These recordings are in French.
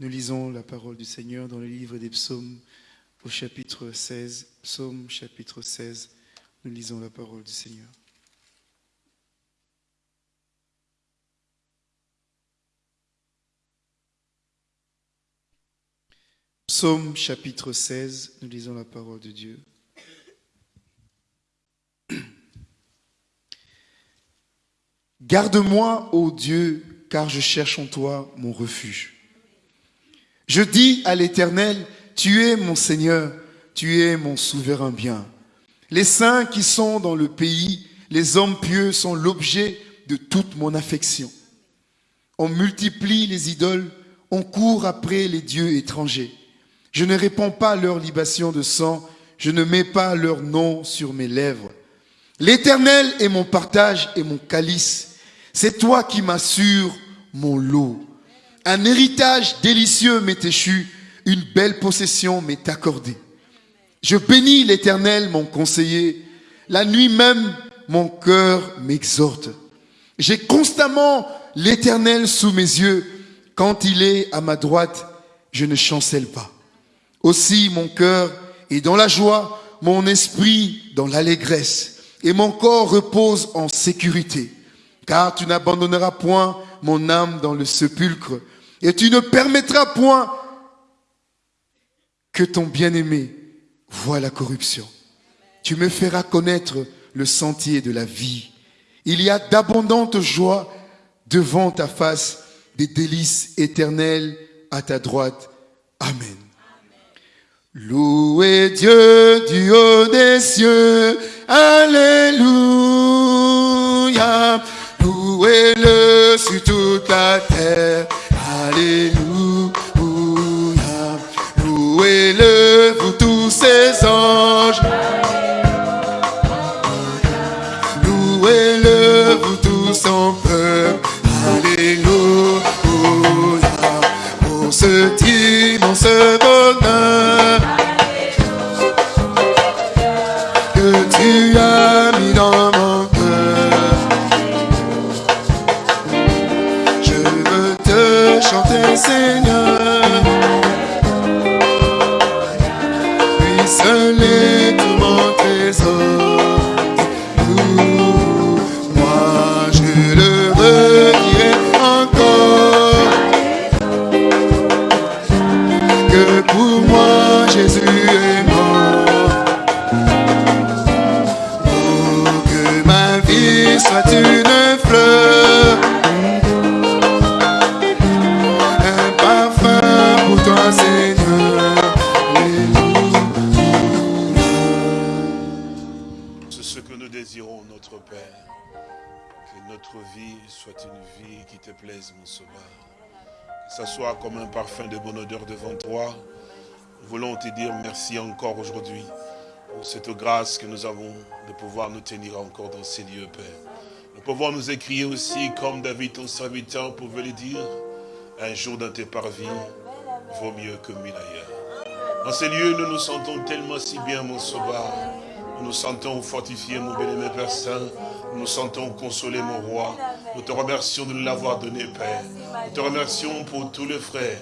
Nous lisons la parole du Seigneur dans le livre des psaumes au chapitre 16. Psaume chapitre 16. Nous lisons la parole du Seigneur. Psaume chapitre 16, nous lisons la parole de Dieu. Garde-moi, ô Dieu, car je cherche en toi mon refuge. Je dis à l'Éternel, tu es mon Seigneur, tu es mon souverain bien. Les saints qui sont dans le pays, les hommes pieux sont l'objet de toute mon affection. On multiplie les idoles, on court après les dieux étrangers. Je ne réponds pas à leur libation de sang, je ne mets pas leur nom sur mes lèvres. L'Éternel est mon partage et mon calice. C'est toi qui m'assures mon lot. Un héritage délicieux m'est échu, une belle possession m'est accordée. Je bénis l'Éternel, mon conseiller. La nuit même, mon cœur m'exhorte. J'ai constamment l'Éternel sous mes yeux. Quand il est à ma droite, je ne chancelle pas. Aussi mon cœur est dans la joie, mon esprit dans l'allégresse, et mon corps repose en sécurité car tu n'abandonneras point mon âme dans le sépulcre, et tu ne permettras point que ton bien-aimé voie la corruption. Tu me feras connaître le sentier de la vie. Il y a d'abondantes joies devant ta face, des délices éternelles à ta droite. Amen. Louez Dieu du haut des cieux. Alléluia. Louez-le sur toute la terre. Louez-le, encore aujourd'hui pour cette grâce que nous avons de pouvoir nous tenir encore dans ces lieux, Père. Nous pouvons nous écrire aussi, comme David, ton serviteur, pouvait le dire, un jour dans tes parvis vaut mieux que mille ailleurs. Dans ces lieux, nous nous sentons tellement si bien, mon Sauveur. Nous nous sentons fortifiés, mon bien-aimé Père Saint. Nous nous sentons consolés, mon roi. Nous te remercions de nous l'avoir donné, Père. Nous te remercions pour tous les frères,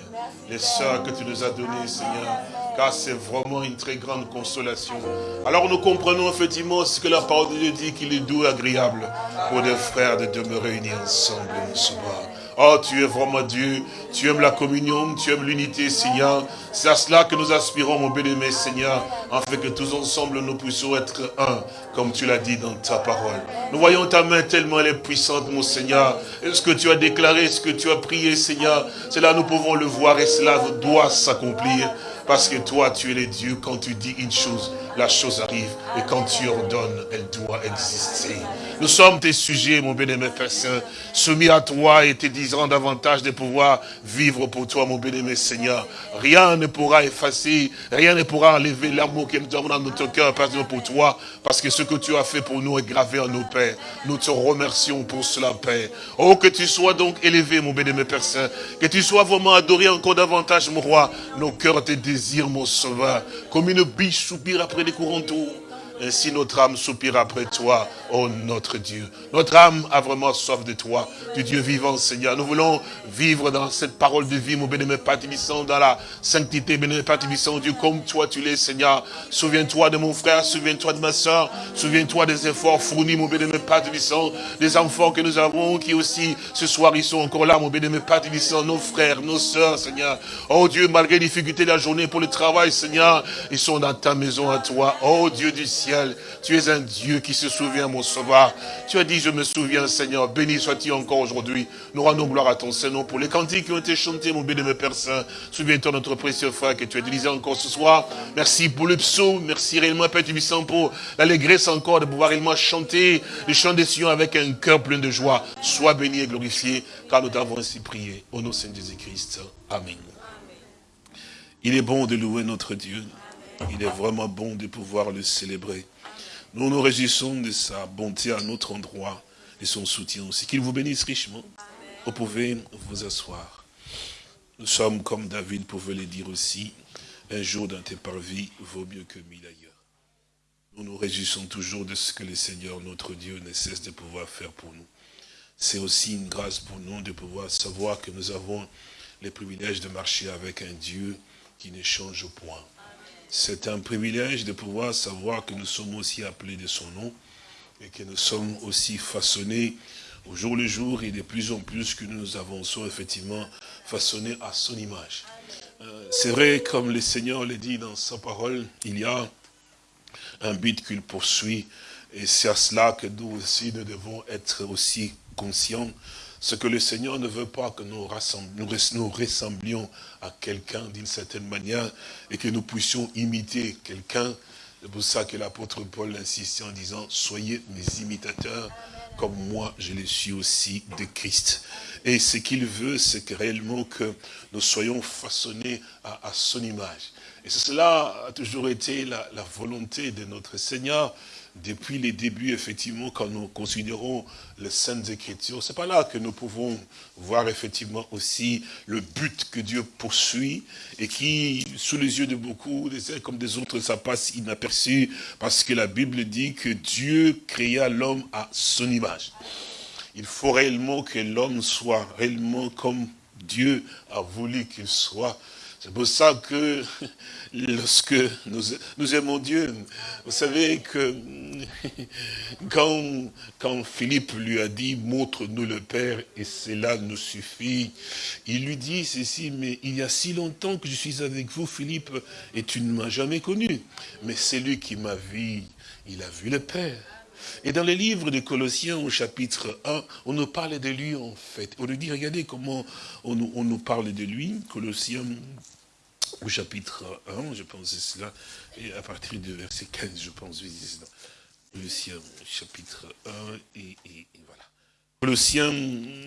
les sœurs que tu nous as donnés, Seigneur. Car c'est vraiment une très grande consolation. Alors nous comprenons effectivement ce que la parole de Dieu dit, qu'il est doux et agréable pour des frères de demeurer unis ensemble, mon Sauveur. Oh, tu es vraiment Dieu. Tu aimes la communion, tu aimes l'unité, Seigneur. C'est à cela que nous aspirons, mon bien-aimé Seigneur, afin que tous ensemble nous puissions être un, comme tu l'as dit dans ta parole. Nous voyons ta main tellement elle est puissante, mon Seigneur. Ce que tu as déclaré, ce que tu as prié, Seigneur, cela nous pouvons le voir et cela doit s'accomplir. Parce que toi, tu es le Dieu, quand tu dis une chose, la chose arrive. Et quand tu ordonnes, elle doit exister. Nous sommes tes sujets, mon bien-aimé Père Saint, soumis à toi et te disant davantage de pouvoir vivre pour toi, mon bien-aimé Seigneur. Rien ne pourra effacer, rien ne pourra enlever l'amour que nous avons dans notre cœur, Père Dieu, pour toi, parce que ce que tu as fait pour nous est gravé en nos pères. Nous te remercions pour cela, Père. Oh, que tu sois donc élevé, mon bien-aimé Père Saint, que tu sois vraiment adoré encore davantage, mon roi. Nos cœurs te désirent, mon sauveur, comme une biche soupire après courants d'eau. Ainsi notre âme soupire après toi, oh notre Dieu. Notre âme a vraiment soif de toi, du Dieu vivant, Seigneur. Nous voulons vivre dans cette parole de vie, mon bénémoine Père dans la sainteté, bénémoine Père Dieu, comme toi tu l'es, Seigneur. Souviens-toi de mon frère, souviens-toi de ma soeur, souviens-toi des efforts fournis, mon bénémoine Père des enfants que nous avons, qui aussi, ce soir, ils sont encore là, mon bénémoine Père nos frères, nos soeurs, Seigneur. Oh Dieu, malgré les difficultés de la journée pour le travail, Seigneur, ils sont dans ta maison à toi. Oh Dieu du ciel, tu es un Dieu qui se souvient, mon sauveur. Tu as dit, je me souviens, Seigneur. Béni sois-tu encore aujourd'hui. Nous rendons gloire à ton Seigneur pour les cantiques qui ont été chantés, mon béni, mon Père Saint. Souviens-toi notre précieux frère que tu as utilisé encore ce soir. Merci pour le psaume. Merci réellement, Père Tubissant, pour l'allégresse encore de pouvoir réellement chanter les chants des Sion avec un cœur plein de joie. Sois béni et glorifié, car nous t'avons ainsi prié. Au nom de Saint Jésus-Christ. Amen. Il est bon de louer notre Dieu. Il est vraiment bon de pouvoir le célébrer. Nous nous réjouissons de sa bonté à notre endroit et son soutien aussi. Qu'il vous bénisse richement. Vous pouvez vous asseoir. Nous sommes, comme David pouvait le dire aussi, un jour dans tes parvis vaut mieux que mille ailleurs. Nous nous réjouissons toujours de ce que le Seigneur, notre Dieu, ne cesse de pouvoir faire pour nous. C'est aussi une grâce pour nous de pouvoir savoir que nous avons les privilèges de marcher avec un Dieu qui ne change point. C'est un privilège de pouvoir savoir que nous sommes aussi appelés de son nom et que nous sommes aussi façonnés au jour le jour et de plus en plus que nous avançons effectivement façonnés à son image. Euh, c'est vrai, comme le Seigneur le dit dans sa parole, il y a un but qu'il poursuit et c'est à cela que nous aussi nous devons être aussi conscients ce que le Seigneur ne veut pas que nous, ressemblions à quelqu'un d'une certaine manière et que nous puissions imiter quelqu'un. C'est pour ça que l'apôtre Paul insistait en disant, soyez mes imitateurs comme moi je le suis aussi de Christ. Et ce qu'il veut, c'est que réellement que nous soyons façonnés à, son image. Et cela a toujours été la volonté de notre Seigneur depuis les débuts, effectivement, quand nous considérons les Saintes Écritures, c'est pas là que nous pouvons voir effectivement aussi le but que Dieu poursuit et qui, sous les yeux de beaucoup, des uns comme des autres, ça passe inaperçu parce que la Bible dit que Dieu créa l'homme à son image. Il faut réellement que l'homme soit réellement comme Dieu a voulu qu'il soit c'est pour ça que lorsque nous, aimons Dieu, vous savez que quand, quand Philippe lui a dit, montre-nous le Père et cela nous suffit, il lui dit ceci, mais il y a si longtemps que je suis avec vous, Philippe, et tu ne m'as jamais connu. Mais c'est lui qui m'a vu, il a vu le Père. Et dans les livres de Colossiens au chapitre 1, on nous parle de lui en fait. On nous dit, regardez comment on nous, parle de lui. Colossiens au chapitre 1, je pense c'est cela, et à partir du verset 15, je pense, Colossiens chapitre 1, et, voilà. Colossiens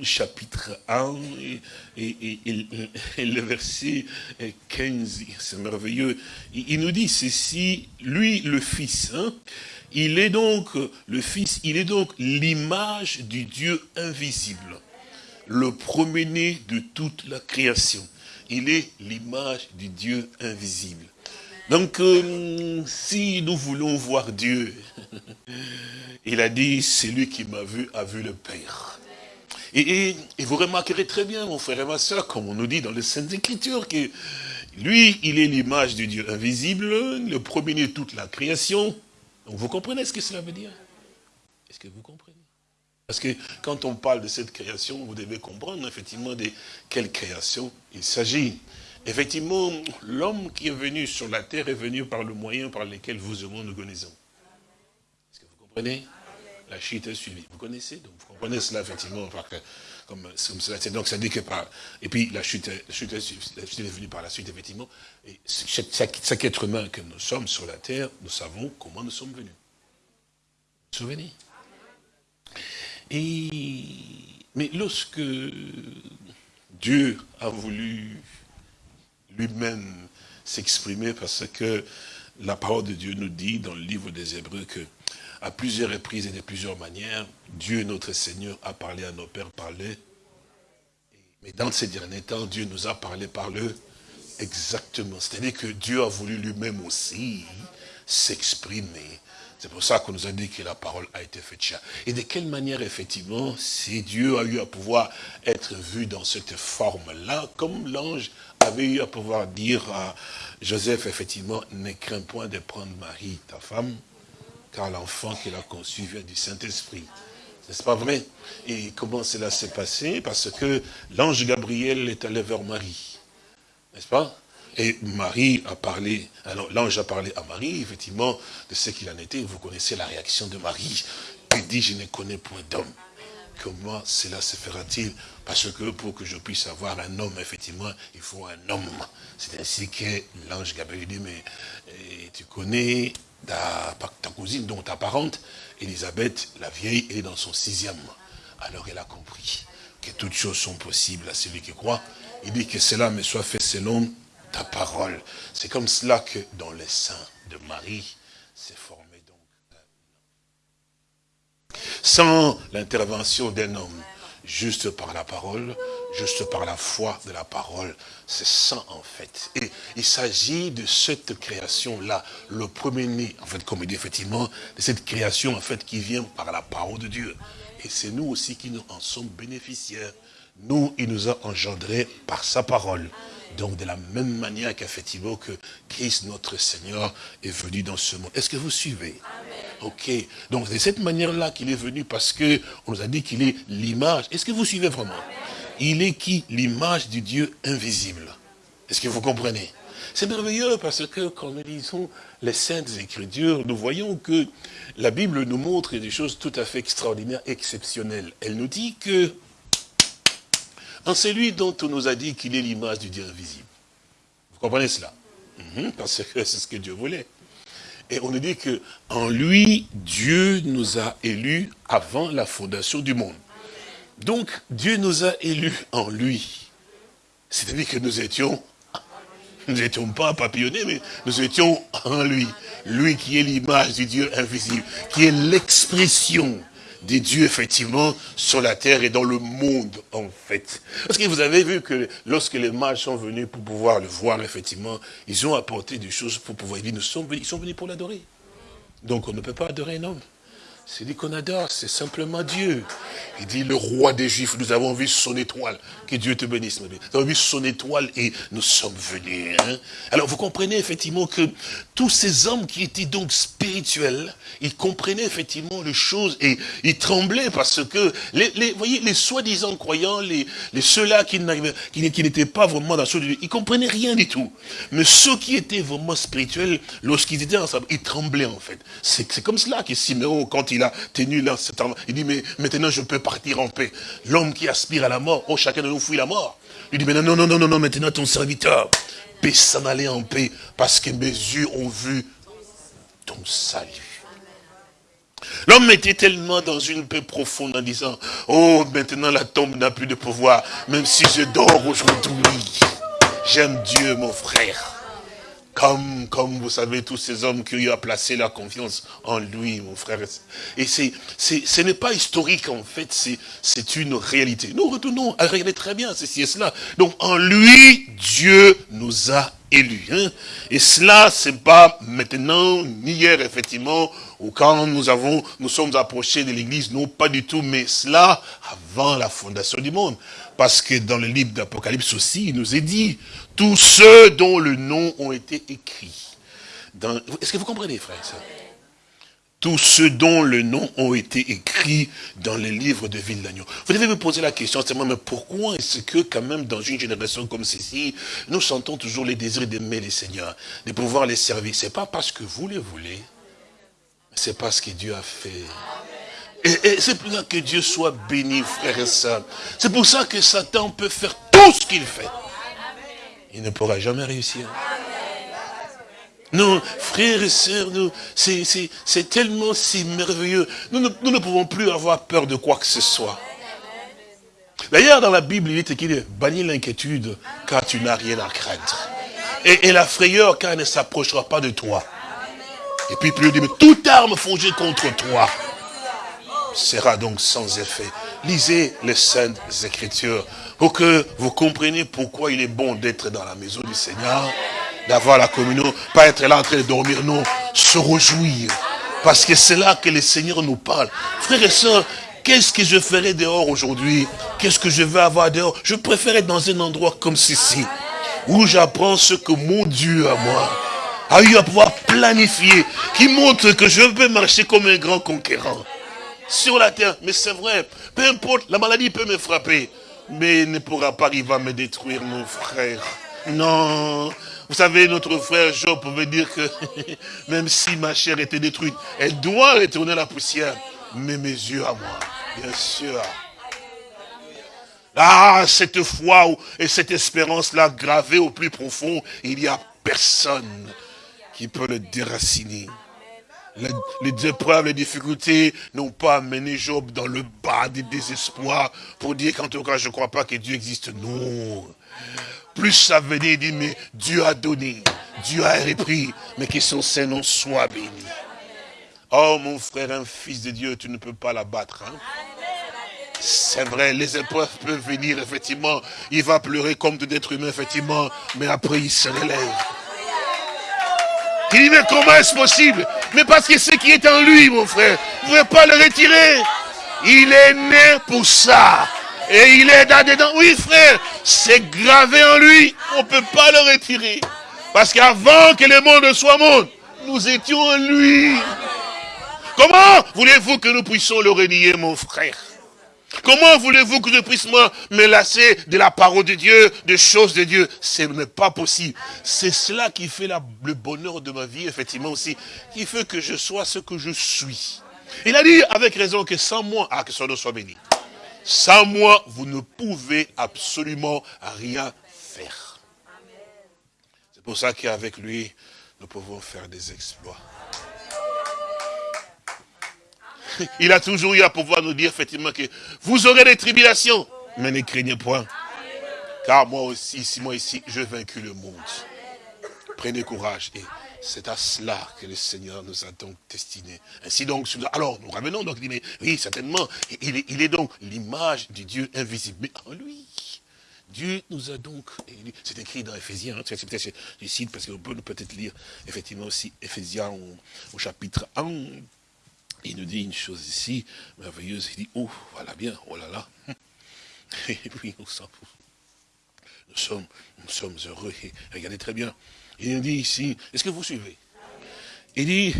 chapitre 1 et, le verset 15, c'est merveilleux. Il, nous dit ceci, lui le Fils, hein, il est donc, le Fils, il est donc l'image du Dieu invisible, le premier-né de toute la création. Il est l'image du Dieu invisible. Donc, euh, si nous voulons voir Dieu, il a dit, celui qui m'a vu a vu le Père. Et, et, vous remarquerez très bien, mon frère et ma soeur, comme on nous dit dans les Saintes Écritures, que lui, il est l'image du Dieu invisible, le premier-né de toute la création, donc vous comprenez ce que cela veut dire? Est-ce que vous comprenez? Parce que quand on parle de cette création, vous devez comprendre effectivement de quelle création il s'agit. Effectivement, l'homme qui est venu sur la terre est venu par le moyen par lequel vous et moi nous connaissons. Est-ce que vous comprenez? La chute est suivie. Vous connaissez? Donc vous comprenez cela effectivement comme, cela. Donc ça dit que par... Et puis la chute, est, la venue par la suite, effectivement. Et chaque, être humain que nous sommes sur la terre, nous savons comment nous sommes venus. Souvenez? Et, mais lorsque Dieu a voulu lui-même s'exprimer, parce que la parole de Dieu nous dit dans le livre des Hébreux que à plusieurs reprises et de plusieurs manières, Dieu notre Seigneur a parlé à nos pères par le. Mais dans ces derniers temps, Dieu nous a parlé par le Exactement. C'est-à-dire que Dieu a voulu lui-même aussi s'exprimer C'est pour ça qu'on nous a dit que la parole a été faite chair. Et de quelle manière, effectivement, si Dieu a eu à pouvoir être vu dans cette forme-là, comme l'ange avait eu à pouvoir dire à Joseph, effectivement, ne crains point de prendre Marie, ta femme, car l'enfant qu'il a conçu vient du Saint-Esprit. N'est-ce pas vrai? Et comment cela s'est passé? Parce que l'ange Gabriel est allé vers Marie. N'est-ce pas? Et Marie a parlé, alors l'ange a parlé à Marie, effectivement, de ce qu'il en était. Vous connaissez la réaction de Marie. Il dit, je ne connais point d'homme. Comment cela se fera-t-il? Parce que pour que je puisse avoir un homme, effectivement, il faut un homme. C'est ainsi que l'ange Gabriel dit, mais eh, tu connais ta, ta cousine, dont ta parente, Elisabeth, la vieille, elle est dans son sixième. Alors elle a compris que toutes choses sont possibles à celui qui croit. Il dit que cela me soit fait selon ta parole. C'est comme cela que dans les seins de Marie s'est formé donc Sans l'intervention d'un homme, juste par la parole, juste par la foi de la parole, c'est ça en fait. Et il s'agit de cette création-là, le premier-né, en fait, comme il dit effectivement, de cette création en fait qui vient par la parole de Dieu. Et c'est nous aussi qui en sommes bénéficiaires. Nous, il nous a engendrés par sa parole. Donc de la même manière qu'effectivement que Christ notre Seigneur est venu dans ce monde. Est-ce que vous suivez? Ok. Donc de cette manière-là qu'il est venu parce que on nous a dit qu'il est l'image. Est-ce que vous suivez vraiment? Il est qui? L'image du Dieu invisible. Est-ce que vous comprenez? C'est merveilleux parce que quand nous lisons les Saintes Écritures, nous voyons que la Bible nous montre des choses tout à fait extraordinaires, exceptionnelles. Elle nous dit que en celui dont on nous a dit qu'il est l'image du Dieu invisible. Vous comprenez cela? Mhm, Parce que c'est ce que Dieu voulait. Et on nous dit que en lui, Dieu nous a élus avant la fondation du monde. Donc, Dieu nous a élus en lui. C'est-à-dire que nous étions, nous n'étions pas papillonnés, mais nous étions en lui. Lui qui est l'image du Dieu invisible, qui est l'expression des dieux, effectivement, sur la terre et dans le monde, en fait. Parce que vous avez vu que lorsque les mages sont venus pour pouvoir le voir, effectivement, ils ont apporté des choses pour pouvoir sommes ils sont venus pour l'adorer. Donc on ne peut pas adorer un homme. C'est dit qu'on adore, c'est simplement Dieu. Il dit, le roi des Juifs, nous avons vu son étoile. Que Dieu te bénisse. Nous avons vu son étoile et nous sommes venus. Hein. Alors vous comprenez effectivement que tous ces hommes qui étaient donc spirituels, ils comprenaient effectivement les choses et ils tremblaient parce que, les, voyez, les soi-disant croyants, les, ceux-là qui n'étaient pas vraiment dans ce Dieu, ils comprenaient rien du tout. Mais ceux qui étaient vraiment spirituels, lorsqu'ils étaient ensemble, ils tremblaient en fait. C'est comme cela que Siméon, quand il a tenu là, il dit, mais maintenant je peux partir en paix. L'homme qui aspire à la mort, oh chacun de nous fuit la mort. Il dit, mais non, non, non, non, non, maintenant ton serviteur peut s'en aller en paix, parce que mes yeux ont vu ton salut. L'homme était tellement dans une paix profonde en disant, oh, maintenant la tombe n'a plus de pouvoir, même si je dors aujourd'hui. J'aime Dieu, mon frère. Comme, comme vous savez, tous ces hommes qui ont placer la confiance en lui, mon frère. Et c'est, ce n'est pas historique, en fait, c'est une réalité. Nous retournons à regarder très bien ceci et cela. Donc, en lui, Dieu nous a élus. Hein. Et cela, c'est pas maintenant, ni hier, effectivement, ou quand nous avons, nous sommes approchés de l'église, non, pas du tout, mais cela avant la fondation du monde. Parce que dans le livre d'Apocalypse aussi, il nous est dit, tous ceux dont le nom ont été écrits. Est-ce que vous comprenez, frère tous ceux dont le nom ont été écrits dans les livres de Ville d'Agneau. Vous devez me poser la question, c'est mais pourquoi est-ce que quand même dans une génération comme celle-ci, nous sentons toujours les désirs d'aimer les seigneurs, de pouvoir les servir? C'est pas parce que vous les voulez, c'est parce que Dieu a fait. Et, c'est pour ça que Dieu soit béni, frère et sœurs. C'est pour ça que Satan peut faire tout ce qu'il fait il ne pourra jamais réussir. Non, frères et sœurs, c'est tellement si merveilleux. Nous ne, pouvons plus avoir peur de quoi que ce soit. D'ailleurs, dans la Bible, il est écrit, bannis l'inquiétude, car tu n'as rien à craindre. Et, la frayeur, car elle ne s'approchera pas de toi. Et puis, plus il dit, mais toute arme forgée contre toi sera donc sans effet. Lisez les saintes écritures pour que vous compreniez pourquoi il est bon d'être dans la maison du Seigneur, d'avoir la communion, pas être là en train de dormir, non, se réjouir. Parce que c'est là que le Seigneur nous parle. Frères et sœurs, qu'est-ce que je ferai dehors aujourd'hui? Qu'est-ce que je vais avoir dehors? Je préfère être dans un endroit comme ceci, où j'apprends ce que mon Dieu à moi a eu à pouvoir planifier, qui montre que je peux marcher comme un grand conquérant sur la terre. Mais c'est vrai, peu importe, la maladie peut me frapper, mais ne pourra pas arriver à me détruire, mon frère. Non, vous savez, notre frère Job pouvait dire que même si ma chair était détruite, elle doit retourner à la poussière. Mais mes yeux à moi, bien sûr. Ah, cette foi et cette espérance-là gravée au plus profond, il n'y a personne qui peut le déraciner. Les, épreuves, les difficultés n'ont pas amené Job dans le bas du désespoir pour dire qu'en tout cas, je ne crois pas que Dieu existe. Non. Plus ça venait, il dit, mais Dieu a donné, Dieu a repris, mais que son Saint-Nom soit béni. Oh mon frère, un fils de Dieu, tu ne peux pas l'abattre. Hein? C'est vrai, les épreuves peuvent venir, effectivement. Il va pleurer comme tout être humain, effectivement, mais après il se relève. Il dit, mais comment est-ce possible? Mais parce que ce qui est en lui, mon frère, vous ne pouvez pas le retirer. Il est né pour ça. Et il est là-dedans. Oui, frère, c'est gravé en lui. On ne peut pas le retirer. Parce qu'avant que le monde soit monde, nous étions en lui. Comment voulez-vous que nous puissions le renier, mon frère? Comment voulez-vous que je puisse me lasser de la parole de Dieu, des choses de Dieu? Ce n'est pas possible. C'est cela qui fait le bonheur de ma vie, effectivement aussi, qui fait que je sois ce que je suis. Il a dit avec raison que sans moi, ah, que son nom soit béni. Sans moi, vous ne pouvez absolument rien faire. C'est pour ça qu'avec lui, nous pouvons faire des exploits. Il a toujours eu à pouvoir nous dire effectivement que vous aurez des tribulations, mais ne craignez point. Car moi aussi, si moi ici, je vaincu le monde. Prenez courage. Et c'est à cela que le Seigneur nous a donc destinés. Ainsi donc, alors nous revenons donc, oui, certainement, il est, donc l'image du Dieu invisible. Mais en lui, Dieu nous a donc, c'est écrit dans Ephésiens, hein, du site, parce qu'on peut peut-être lire effectivement aussi Ephésiens au chapitre 1, il nous dit une chose ici, merveilleuse, il dit, oh, voilà bien, oh là là. Et puis, nous sommes, nous sommes, heureux. regardez très bien. Il nous dit ici, est-ce que vous suivez? Il dit,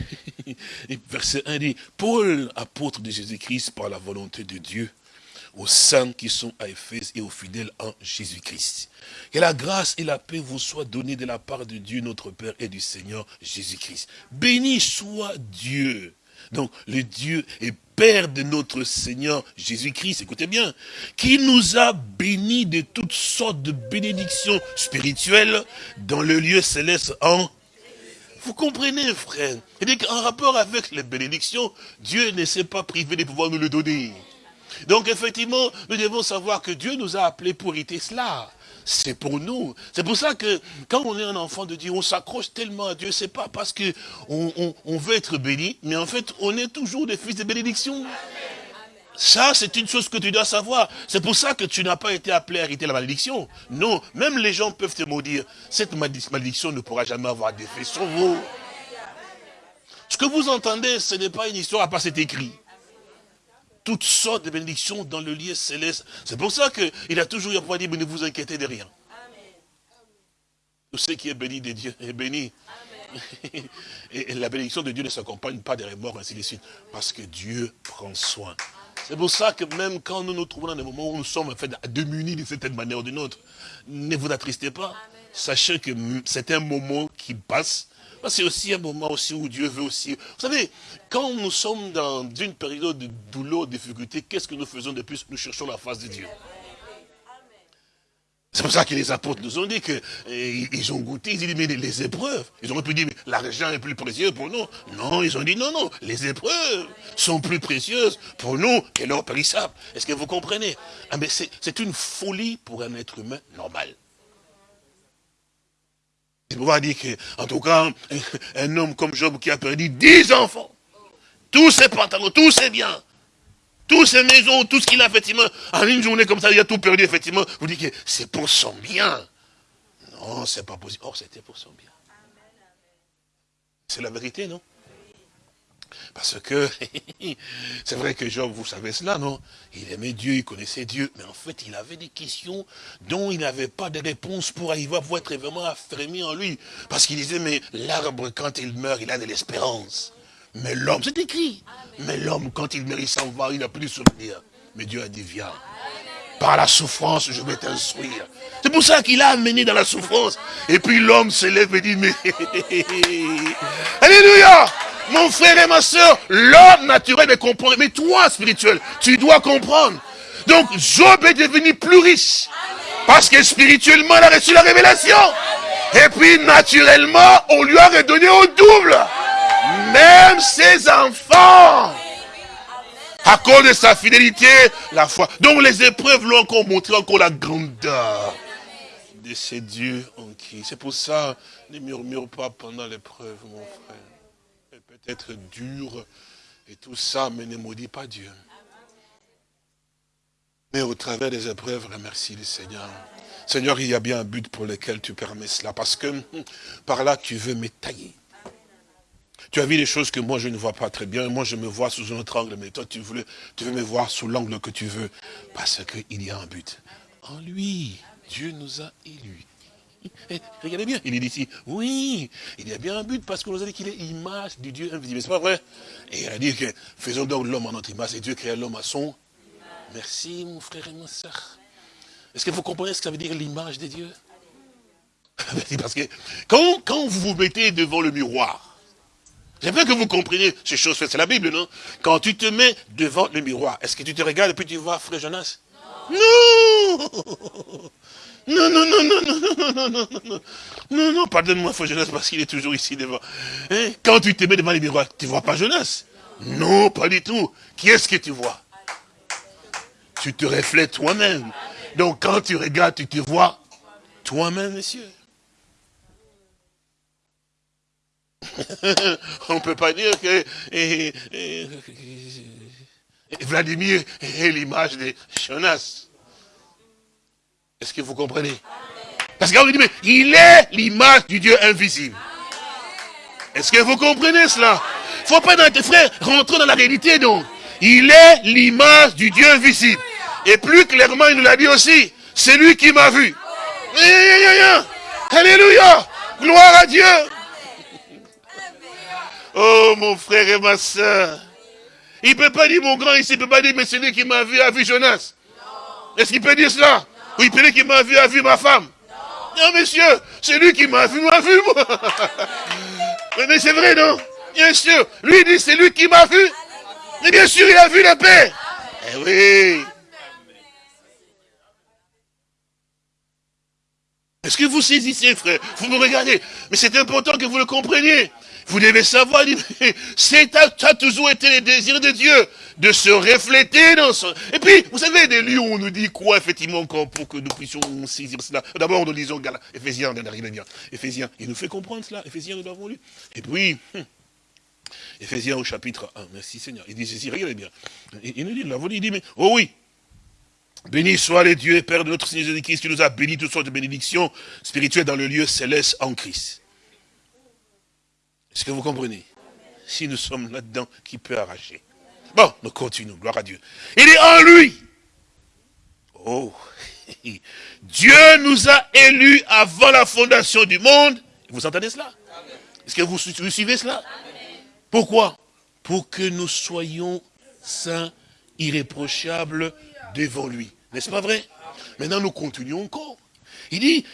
verset 1 dit, Paul, apôtre de Jésus-Christ par la volonté de Dieu, aux saints qui sont à Éphèse et aux fidèles en Jésus-Christ. Que la grâce et la paix vous soient données de la part de Dieu notre Père et du Seigneur Jésus-Christ. Béni soit Dieu donc, le Dieu et Père de notre Seigneur Jésus-Christ, écoutez bien, qui nous a bénis de toutes sortes de bénédictions spirituelles dans le lieu céleste en... Vous comprenez, frère? Et qu'en rapport avec les bénédictions, Dieu ne s'est pas privé de pouvoir nous le donner. Donc, effectivement, nous devons savoir que Dieu nous a appelés pour éviter cela c'est pour nous. C'est pour ça que quand on est un enfant de Dieu, on s'accroche tellement à Dieu. C'est pas parce que on, veut être béni, mais en fait, on est toujours des fils de bénédiction. Ça, c'est une chose que tu dois savoir. C'est pour ça que tu n'as pas été appelé à hériter la malédiction. Non, même les gens peuvent te maudire. Cette malédiction ne pourra jamais avoir d'effet sur vous. Ce que vous entendez, ce n'est pas une histoire à c'est écrit toutes sortes de bénédictions dans le lieu céleste. C'est pour ça qu'il a toujours eu à pouvoir dire, mais ne vous inquiétez de rien. Tout ce qui est béni de Dieu est béni. Et la bénédiction de Dieu ne s'accompagne pas des remords, ainsi de suite. Parce que Dieu prend soin. C'est pour ça que même quand nous nous trouvons dans des moments où nous sommes en fait démunis d'une certaine manière ou d'une autre, ne vous attristez pas. Sachez que c'est un moment qui passe c'est aussi un moment aussi où Dieu veut aussi... Vous savez, quand nous sommes dans une période de douleur, de difficulté, qu'est-ce que nous faisons de plus? Nous cherchons la face de Dieu. C'est pour ça que les apôtres nous ont dit qu'ils eh, ont goûté, ils ont dit, mais les épreuves. Ils auraient pu dire, mais l'argent est plus précieux pour nous. Non, ils ont dit, non, non, les épreuves sont plus précieuses pour nous que l'or périssable. Est-ce que vous comprenez? Ah, mais C'est une folie pour un être humain normal. C'est pouvoir dire que, en tout cas, un homme comme Job qui a perdu dix enfants, tous ses pantalons, tous ses biens, toutes ses maisons, tout ce qu'il a effectivement, en une journée comme ça, il a tout perdu effectivement. Vous dites que c'est pour son bien. Non, c'est pas possible. Or, c'était pour son bien. C'est la vérité, non? Parce que, c'est vrai que Job, vous savez cela, non? Il aimait Dieu, il connaissait Dieu, mais en fait, il avait des questions dont il n'avait pas de réponse pour arriver à être vraiment affermi en lui. Parce qu'il disait, mais l'arbre, quand il meurt, il a de l'espérance. Mais l'homme, c'est écrit. Mais l'homme, quand il meurt, il s'en va, il n'a plus de souvenir. Mais Dieu a dit, viens. Par la souffrance, je vais t'instruire. C'est pour ça qu'il a amené dans la souffrance. Et puis l'homme se lève et dit, mais... Alléluia Mon frère et ma soeur, l'homme naturel est comprendre. Mais toi, spirituel, tu dois comprendre. Donc, Job est devenu plus riche. Parce que spirituellement, il a reçu la révélation. Et puis, naturellement, on lui a redonné au double. Même ses enfants à cause de sa fidélité, la foi. Donc les épreuves l'ont encore montré encore la grandeur de ces dieux en qui. C'est pour ça, ne murmure pas pendant l'épreuve, mon frère. Peut-être dur et tout ça, mais ne maudit pas Dieu. Mais au travers des épreuves, remercie le Seigneur. Seigneur, il y a bien un but pour lequel tu permets cela, parce que hum, par là, tu veux m'étailler. Tu as vu des choses que moi je ne vois pas très bien. Moi je me vois sous un autre angle, mais toi tu, tu veux me voir sous l'angle que tu veux. Parce qu'il y a un but. En lui, Dieu nous a élus. Eh, regardez bien, il est ici, oui, il y a bien un but parce qu'on nous a dit qu'il est image du Dieu invisible. C'est pas vrai? Et il a dit que faisons donc l'homme en notre image et Dieu créa l'homme à son. Merci mon frère et ma soeur. Est-ce que vous comprenez ce que ça veut dire l'image de Dieu Parce que quand, quand vous vous mettez devant le miroir, J'aimerais que vous compreniez ces choses C'est la Bible, non? Quand tu te mets devant le miroir, est-ce que tu te regardes et puis tu vois Frère Jonas? Non, non, non, non, non, non, non, non, non, non, non, pardonne-moi, Frère Jonas, parce qu'il est toujours ici devant. Quand tu te mets devant le miroir, tu vois pas Jonas? Non, pas du tout. Qui est-ce que tu vois? Tu te reflètes toi-même. Donc quand tu regardes, tu te vois toi-même, monsieur. On ne peut pas dire que Vladimir est l'image de Jonas. Est-ce que vous comprenez? Parce qu'on dit, mais il est l'image du Dieu invisible. Est-ce que vous comprenez cela? Il ne faut pas, dans tes frères, rentrer dans la réalité donc. Il est l'image du Dieu invisible. Et plus clairement, il nous l'a dit aussi, c'est lui qui m'a vu. Alléluia Gloire à Dieu Oh, mon frère et ma soeur. Il ne peut pas dire, mon grand ici, il ne peut pas dire, mais c'est lui qui m'a vu, a vu Jonas. Est-ce qu'il peut dire cela? Ou il peut dire qu'il m'a vu, a vu ma femme Non, monsieur, c'est lui qui m'a vu, m'a vu, moi. mais c'est vrai, non? Bien sûr. Lui, il dit, c'est lui qui m'a vu. Mais bien sûr, il a vu la paix. Eh oui. Est-ce que vous saisissez, frère? Vous me regardez. Mais c'est important que vous le compreniez. Vous devez savoir, c'est a toujours été le désir de Dieu de se refléter dans son... Et puis, vous savez, des lieux où on nous dit quoi, effectivement, pour que nous puissions saisir cela. D'abord, nous lisons Ephésiens, Ephésiens, il nous fait comprendre cela. Ephésiens, nous l'avons lu. Et puis, hum, Ephésiens au chapitre 1, merci Seigneur. Il dit ceci, regardez bien. Il, nous dit, là, il dit, mais, oh oui, Béni soit les dieux et Père de notre Seigneur Jésus-Christ, qui nous a bénis toutes sortes de bénédictions spirituelles dans le lieu céleste en Christ. Est-ce que vous comprenez? Si nous sommes là-dedans, qui peut arracher? Bon, nous continuons, gloire à Dieu. Il est en lui. Oh, Dieu nous a élus avant la fondation du monde. Vous entendez cela? Est-ce que vous, suivez cela? Pourquoi? Pour que nous soyons saints, irréprochables devant lui. N'est-ce pas vrai? Maintenant, nous continuons encore. Il dit,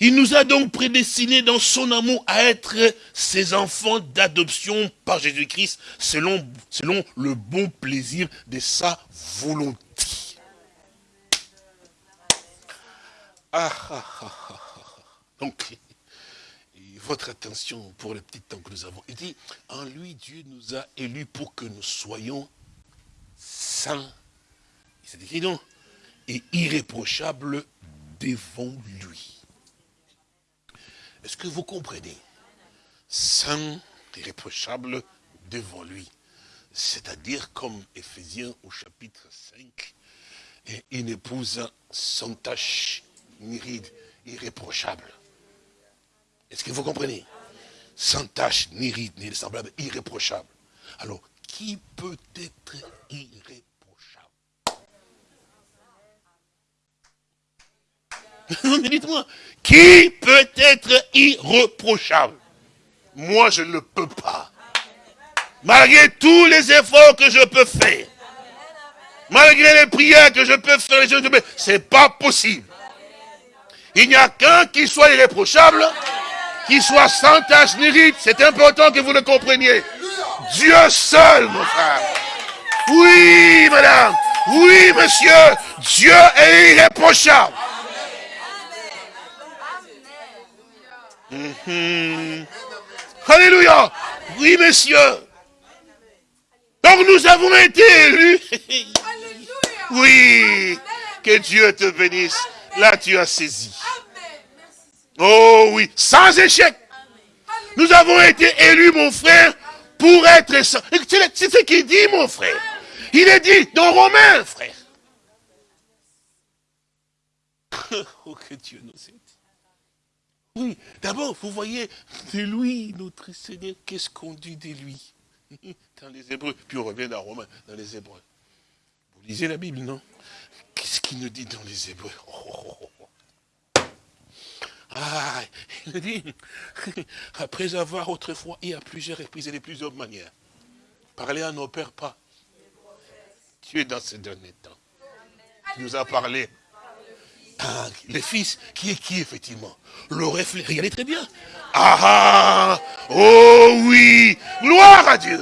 il nous a donc prédestinés dans son amour à être ses enfants d'adoption par Jésus-Christ selon, selon le bon plaisir de sa volonté. Ah, ah, ah, donc, votre attention pour le petit temps que nous avons. Il dit, en lui, Dieu nous a élus pour que nous soyons saints. C'est écrit donc, et irréprochables devant lui. Est-ce que vous comprenez? Saint, irréprochable devant lui. C'est-à-dire comme Ephésiens au chapitre 5, et une épouse sans tache ni ride, irréprochable. Est-ce que vous comprenez? Sans tache, ni ride, ni semblable, irréprochable. Alors, qui peut être irréprochable Mais dites-moi, qui peut être irreprochable? Moi, je ne peux pas. Malgré tous les efforts que je peux faire, malgré les prières que je peux faire, c'est pas possible. Il n'y a qu'un qui soit irréprochable, qui soit sans tâche ni rite. C'est important que vous le compreniez. Dieu seul, mon frère. Oui, madame. Oui, monsieur. Dieu est irréprochable. Mhm. Alléluia. Oui, monsieur. Donc nous avons été élus. oui. Que Dieu te bénisse. Là, tu as saisi. Oh oui, sans échec. Nous avons été élus, mon frère, pour être... C'est ce qu'il dit, mon frère? Il est dit dans Romains, frère. oh, que Dieu nous aide. Oui, d'abord, vous voyez, de lui, notre Seigneur, qu'est-ce qu'on dit de lui? Dans les Hébreux, puis on revient dans Romains, dans les Hébreux. Vous lisez la Bible, non? Qu'est-ce qu'il nous dit dans les Hébreux? Oh, oh, oh, Ah, il nous dit, après avoir autrefois et à plusieurs reprises et de plusieurs manières, parlé à nos pères pas. Dieu dans ce dernier temps, nous a parlé le fils, qui est qui, effectivement? Le reflet, regardez très bien. Ah, ah Oh oui Gloire à Dieu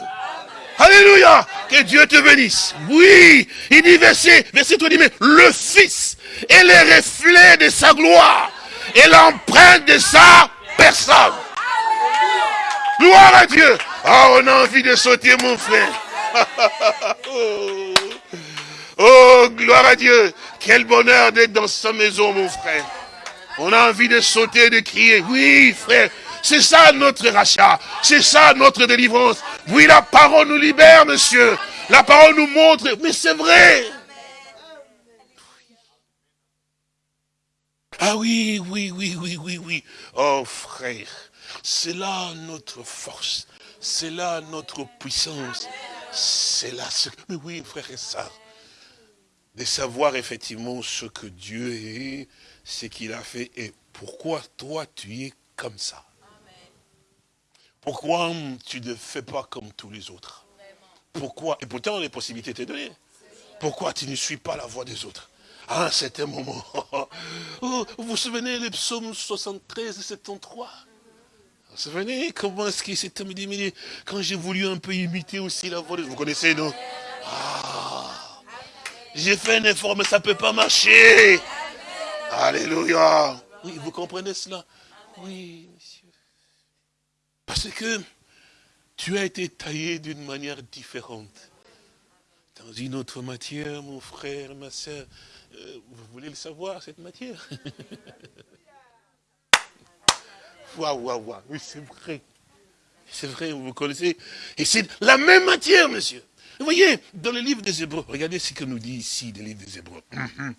Alléluia Que Dieu te bénisse. Oui Il dit verset, verset 3, dit, mais le Fils est le reflet de sa gloire et l'empreinte de sa personne. Gloire à Dieu Ah, on a envie de sauter, mon frère. oh. oh, gloire à Dieu quel bonheur d'être dans sa maison, mon frère. On a envie de sauter, de crier. Oui, frère, c'est ça notre rachat. C'est ça notre délivrance. Oui, la parole nous libère, monsieur. La parole nous montre. Mais c'est vrai. Ah oui, oui, oui, oui, oui, oui. Oh, frère, c'est là notre force. C'est là notre puissance. C'est là ce... Mais oui, frère et ça de savoir effectivement ce que Dieu est, ce qu'il a fait et pourquoi toi tu es comme ça. Pourquoi tu ne fais pas comme tous les autres? Pourquoi? Et pourtant les possibilités t'ont données. Pourquoi tu ne suis pas la voix des autres? À un certain moment. Oh, vous vous souvenez les psaumes 73 et 73 Vous vous souvenez comment est-ce qu'il s'est terminé Quand j'ai voulu un peu imiter aussi la voix des autres. Vous connaissez, non? Ah, j'ai fait un effort, mais ça ne peut pas marcher. Alléluia. Oui, vous comprenez cela? Oui, monsieur. Parce que tu as été taillé d'une manière différente. Dans une autre matière, mon frère, ma soeur, euh, vous voulez le savoir, cette matière? Waouh, waouh, waouh, oui, c'est vrai. C'est vrai, vous connaissez. Et c'est la même matière, monsieur. Vous voyez, dans le livre des Hébreux, regardez ce que nous dit ici, le livre des Hébreux. Mhm.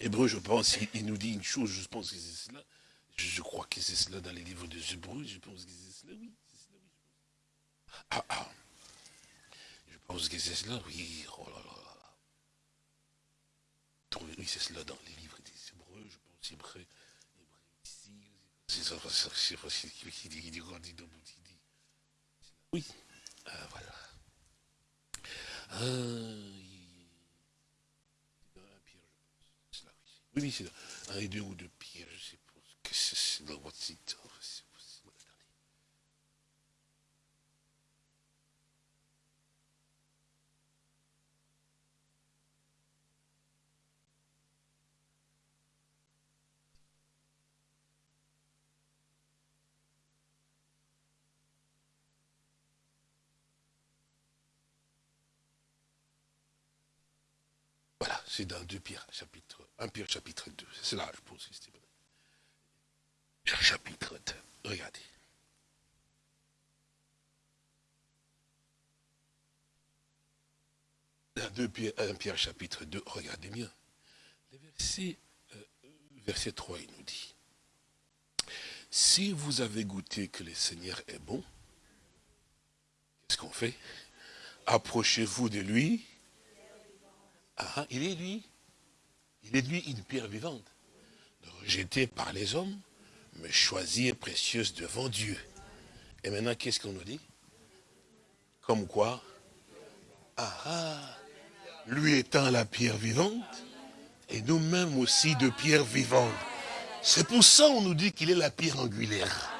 Hébreux, je pense, il, nous dit une chose, je pense que c'est cela. Je, crois que c'est cela dans les livres des Hébreux, je pense que c'est cela, oui. Ah, ah. Je pense que c'est cela, oui. Oh là là. Oui, c'est cela dans les livres des Hébreux, je pense, Hébreux, ici, c'est ça, c'est Oui, euh, voilà. Ah, oui, oui, c'est un et deux ou deux pierres, je suppose que c'est dans votre site. Voilà, c'est dans 2 Pierre, chapitre 1 Pierre, chapitre 2. C'est là, je pense. Chapitre 2. Regardez. Dans 2 Pierre, 1 Pierre, chapitre 2, regardez bien. Le verset, euh, verset 3, il nous dit. Si vous avez goûté que le Seigneur est bon, Qu'est-ce qu'on fait? Approchez-vous de lui. Ah, il est lui. Il est lui une pierre vivante. Rejetée par les hommes, mais choisie et précieuse devant Dieu. Et maintenant, qu'est-ce qu'on nous dit? Comme quoi? Ah ah Lui étant la pierre vivante, et nous-mêmes aussi de pierre vivante. C'est pour ça qu'on nous dit qu'il est la pierre angulaire.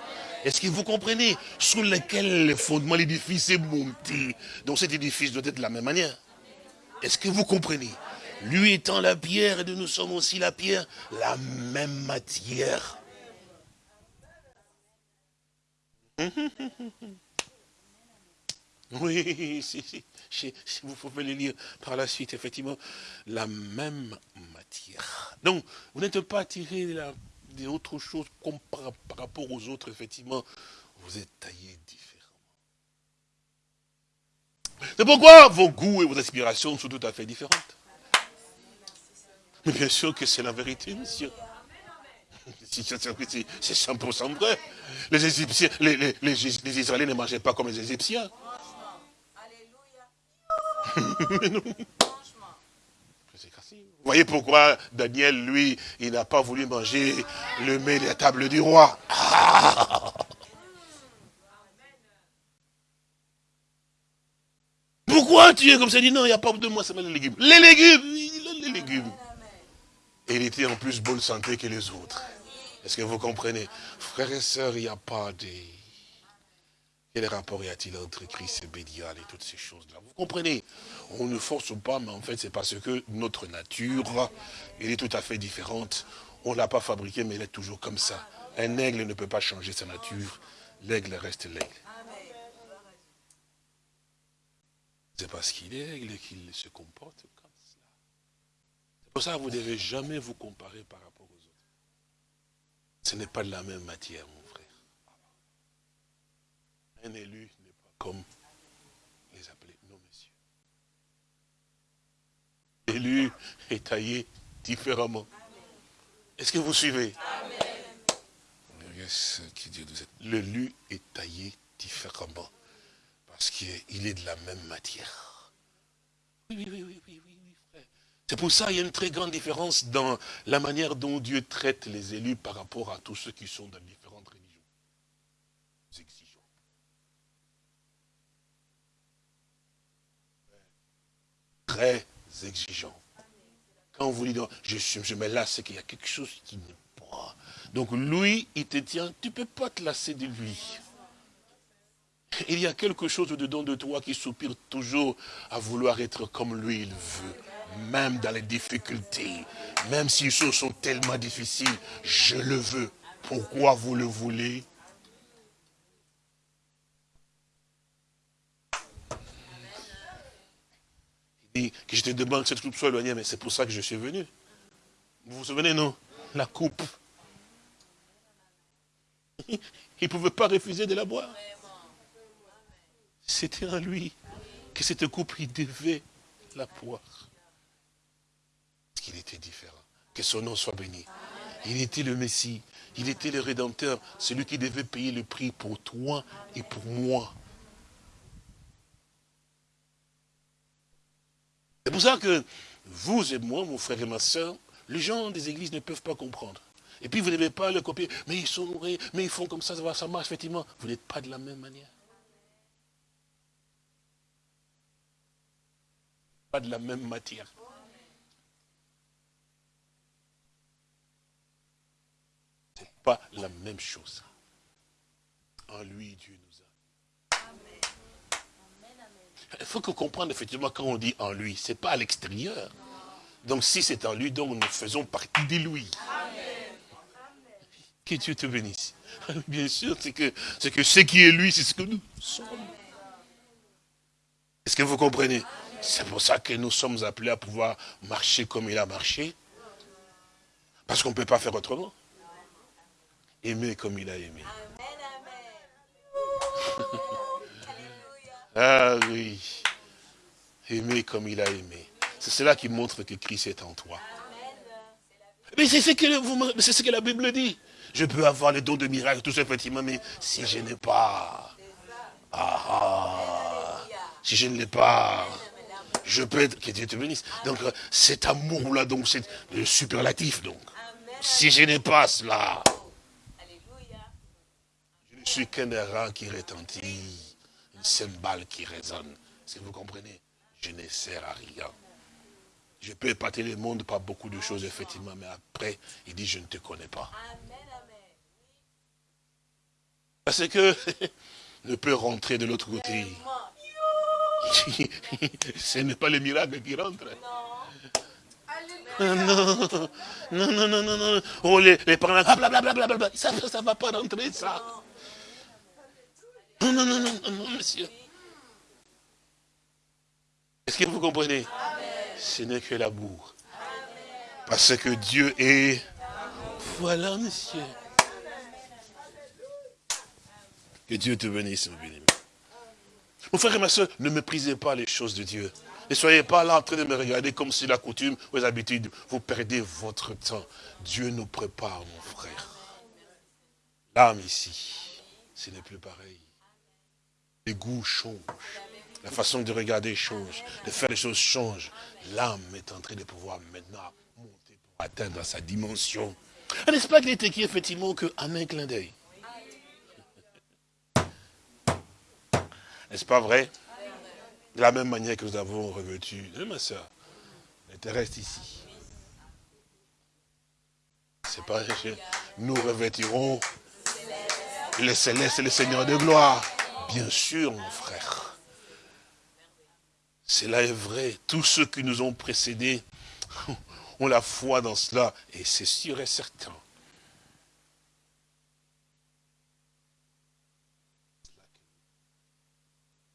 Est-ce que vous comprenez? Sous lequel le fondement de l'édifice est monté. Donc cet édifice doit être de la même manière. Est-ce que vous comprenez? Lui étant la pierre et nous sommes aussi la pierre, la même matière. Oui, si, si, vous pouvez le lire par la suite, effectivement, la même matière. Donc, vous n'êtes pas attiré choses comme par, rapport aux autres, effectivement, vous êtes taillé. C'est pourquoi vos goûts et vos aspirations sont tout à fait différentes. Mais bien sûr que c'est la vérité, monsieur. C'est 100% vrai. Les, Égyptiens, les, Israéliens ne mangeaient pas comme les Égyptiens. Vous voyez pourquoi Daniel, lui, il n'a pas voulu manger le mets de la table du roi. Pourquoi tu es comme ça? Il dit non, il n'y a pas de moi, c'est les légumes. Les légumes, les légumes. Et il était en plus bonne santé que les autres. Est-ce que vous comprenez? Frères et sœurs, il n'y a pas de... Quel rapport y a-t-il entre Christ et Bédial et toutes ces choses-là? Vous comprenez? On ne force pas, mais en fait, c'est parce que notre nature, elle est tout à fait différente. On ne l'a pas fabriquée, mais elle est toujours comme ça. Un aigle ne peut pas changer sa nature. L'aigle reste l'aigle. C'est parce qu'il est qu'il se comporte comme cela. C'est pour ça que vous ne devez jamais vous comparer par rapport aux autres. Ce n'est pas de la même matière. Un élu n'est pas comme les appelés, non messieurs. L'élu est taillé différemment. Est-ce que vous suivez? L'élu est taillé différemment. Parce qu'il est de la même matière. Oui, oui, oui, oui, oui, oui, frère. C'est pour ça qu'il y a une très grande différence dans la manière dont Dieu traite les élus par rapport à tous ceux qui sont dans différentes religions. très exigeant. Quand vous dites, je, je me lasse, c'est qu'il y a quelque chose qui n'est pas. Donc lui, il te tient, tu ne peux pas te lasser de lui. Il y a quelque chose dedans de toi qui soupire toujours à vouloir être comme lui il veut. Même dans les difficultés, même si les choses sont tellement difficiles, je le veux. Pourquoi vous le voulez? Que je te demande que cette coupe soit éloignée, mais c'est pour ça que je suis venu. Vous vous souvenez, non? La coupe. Il ne pouvait pas refuser de la boire. C'était en lui que cette coupe, il devait la. Parce qu'il était différent. Que son nom soit béni. Il était le Messie. Il était le Rédempteur. Celui qui devait payer le prix pour toi et pour moi. C'est pour ça que vous et moi, mon frère et ma soeur, les gens des églises ne peuvent pas comprendre. Et puis vous ne devez pas le copier, mais ils sont mais ils font comme ça, ça marche, effectivement. Vous n'êtes pas de la même manière. Pas de la même matière. C'est pas la même chose. En lui, Dieu nous il faut que comprendre effectivement quand on dit en lui, ce n'est pas à l'extérieur. Donc si c'est en lui, donc nous faisons partie de lui. Que Dieu te bénisse. Bien sûr, c'est que, que ce qui est lui, c'est ce que nous sommes. Est-ce que vous comprenez? C'est pour ça que nous sommes appelés à pouvoir marcher comme il a marché. Parce qu'on ne peut pas faire autrement. Aimer comme il a aimé. Ah oui. Aimer comme il a aimé. C'est cela qui montre que Christ est en toi. Mais c'est ce, que ce que la Bible dit. Je peux avoir le don de miracle, tout ça, effectivement, mais si je n'ai pas... Ah, ah Si je ne l'ai pas, je peux être, que Dieu te bénisse. Donc, euh, cet amour-là, donc, c'est le superlatif, donc. Si je n'ai pas cela, je ne suis qu'un errant qui retentit, une cymbale qui résonne. Si vous comprenez, je ne sers à rien. Je peux épater le monde par beaucoup de choses, effectivement, mais après, il dit, je ne te connais pas. Parce que ne peut rentrer de l'autre côté. Ce n'est pas le miracle qui rentre. Non, non, non, non, non, non. Oh, les, les parents, blablabla, ça ne va pas rentrer, ça. Non, non, non, non, non, monsieur. Est-ce que vous comprenez? Ce n'est que l'amour. Parce que Dieu est... Voilà, monsieur. Que Dieu te bénisse, mon bien Mon frère et ma soeur, ne méprisez pas les choses de Dieu. Ne soyez pas là en train de me regarder comme si la coutume ou les habitudes. Vous perdez votre temps. Dieu nous prépare, mon frère. L'âme ici, ce n'est plus pareil. Les goûts changent. La façon de regarder change. De faire les choses change. L'âme est en train de pouvoir maintenant monter atteindre sa dimension. N'est-ce pas qu'il était qui, effectivement, qu'un un clin d'œil N'est-ce pas vrai? De la même manière que nous avons revêtu, hein, ma soeur, les terrestres ici. C'est pas nous revêtirons les célestes et les seigneurs de gloire. Bien sûr, mon frère. Cela est vrai. Tous ceux qui nous ont précédés ont la foi dans cela. Et c'est sûr et certain.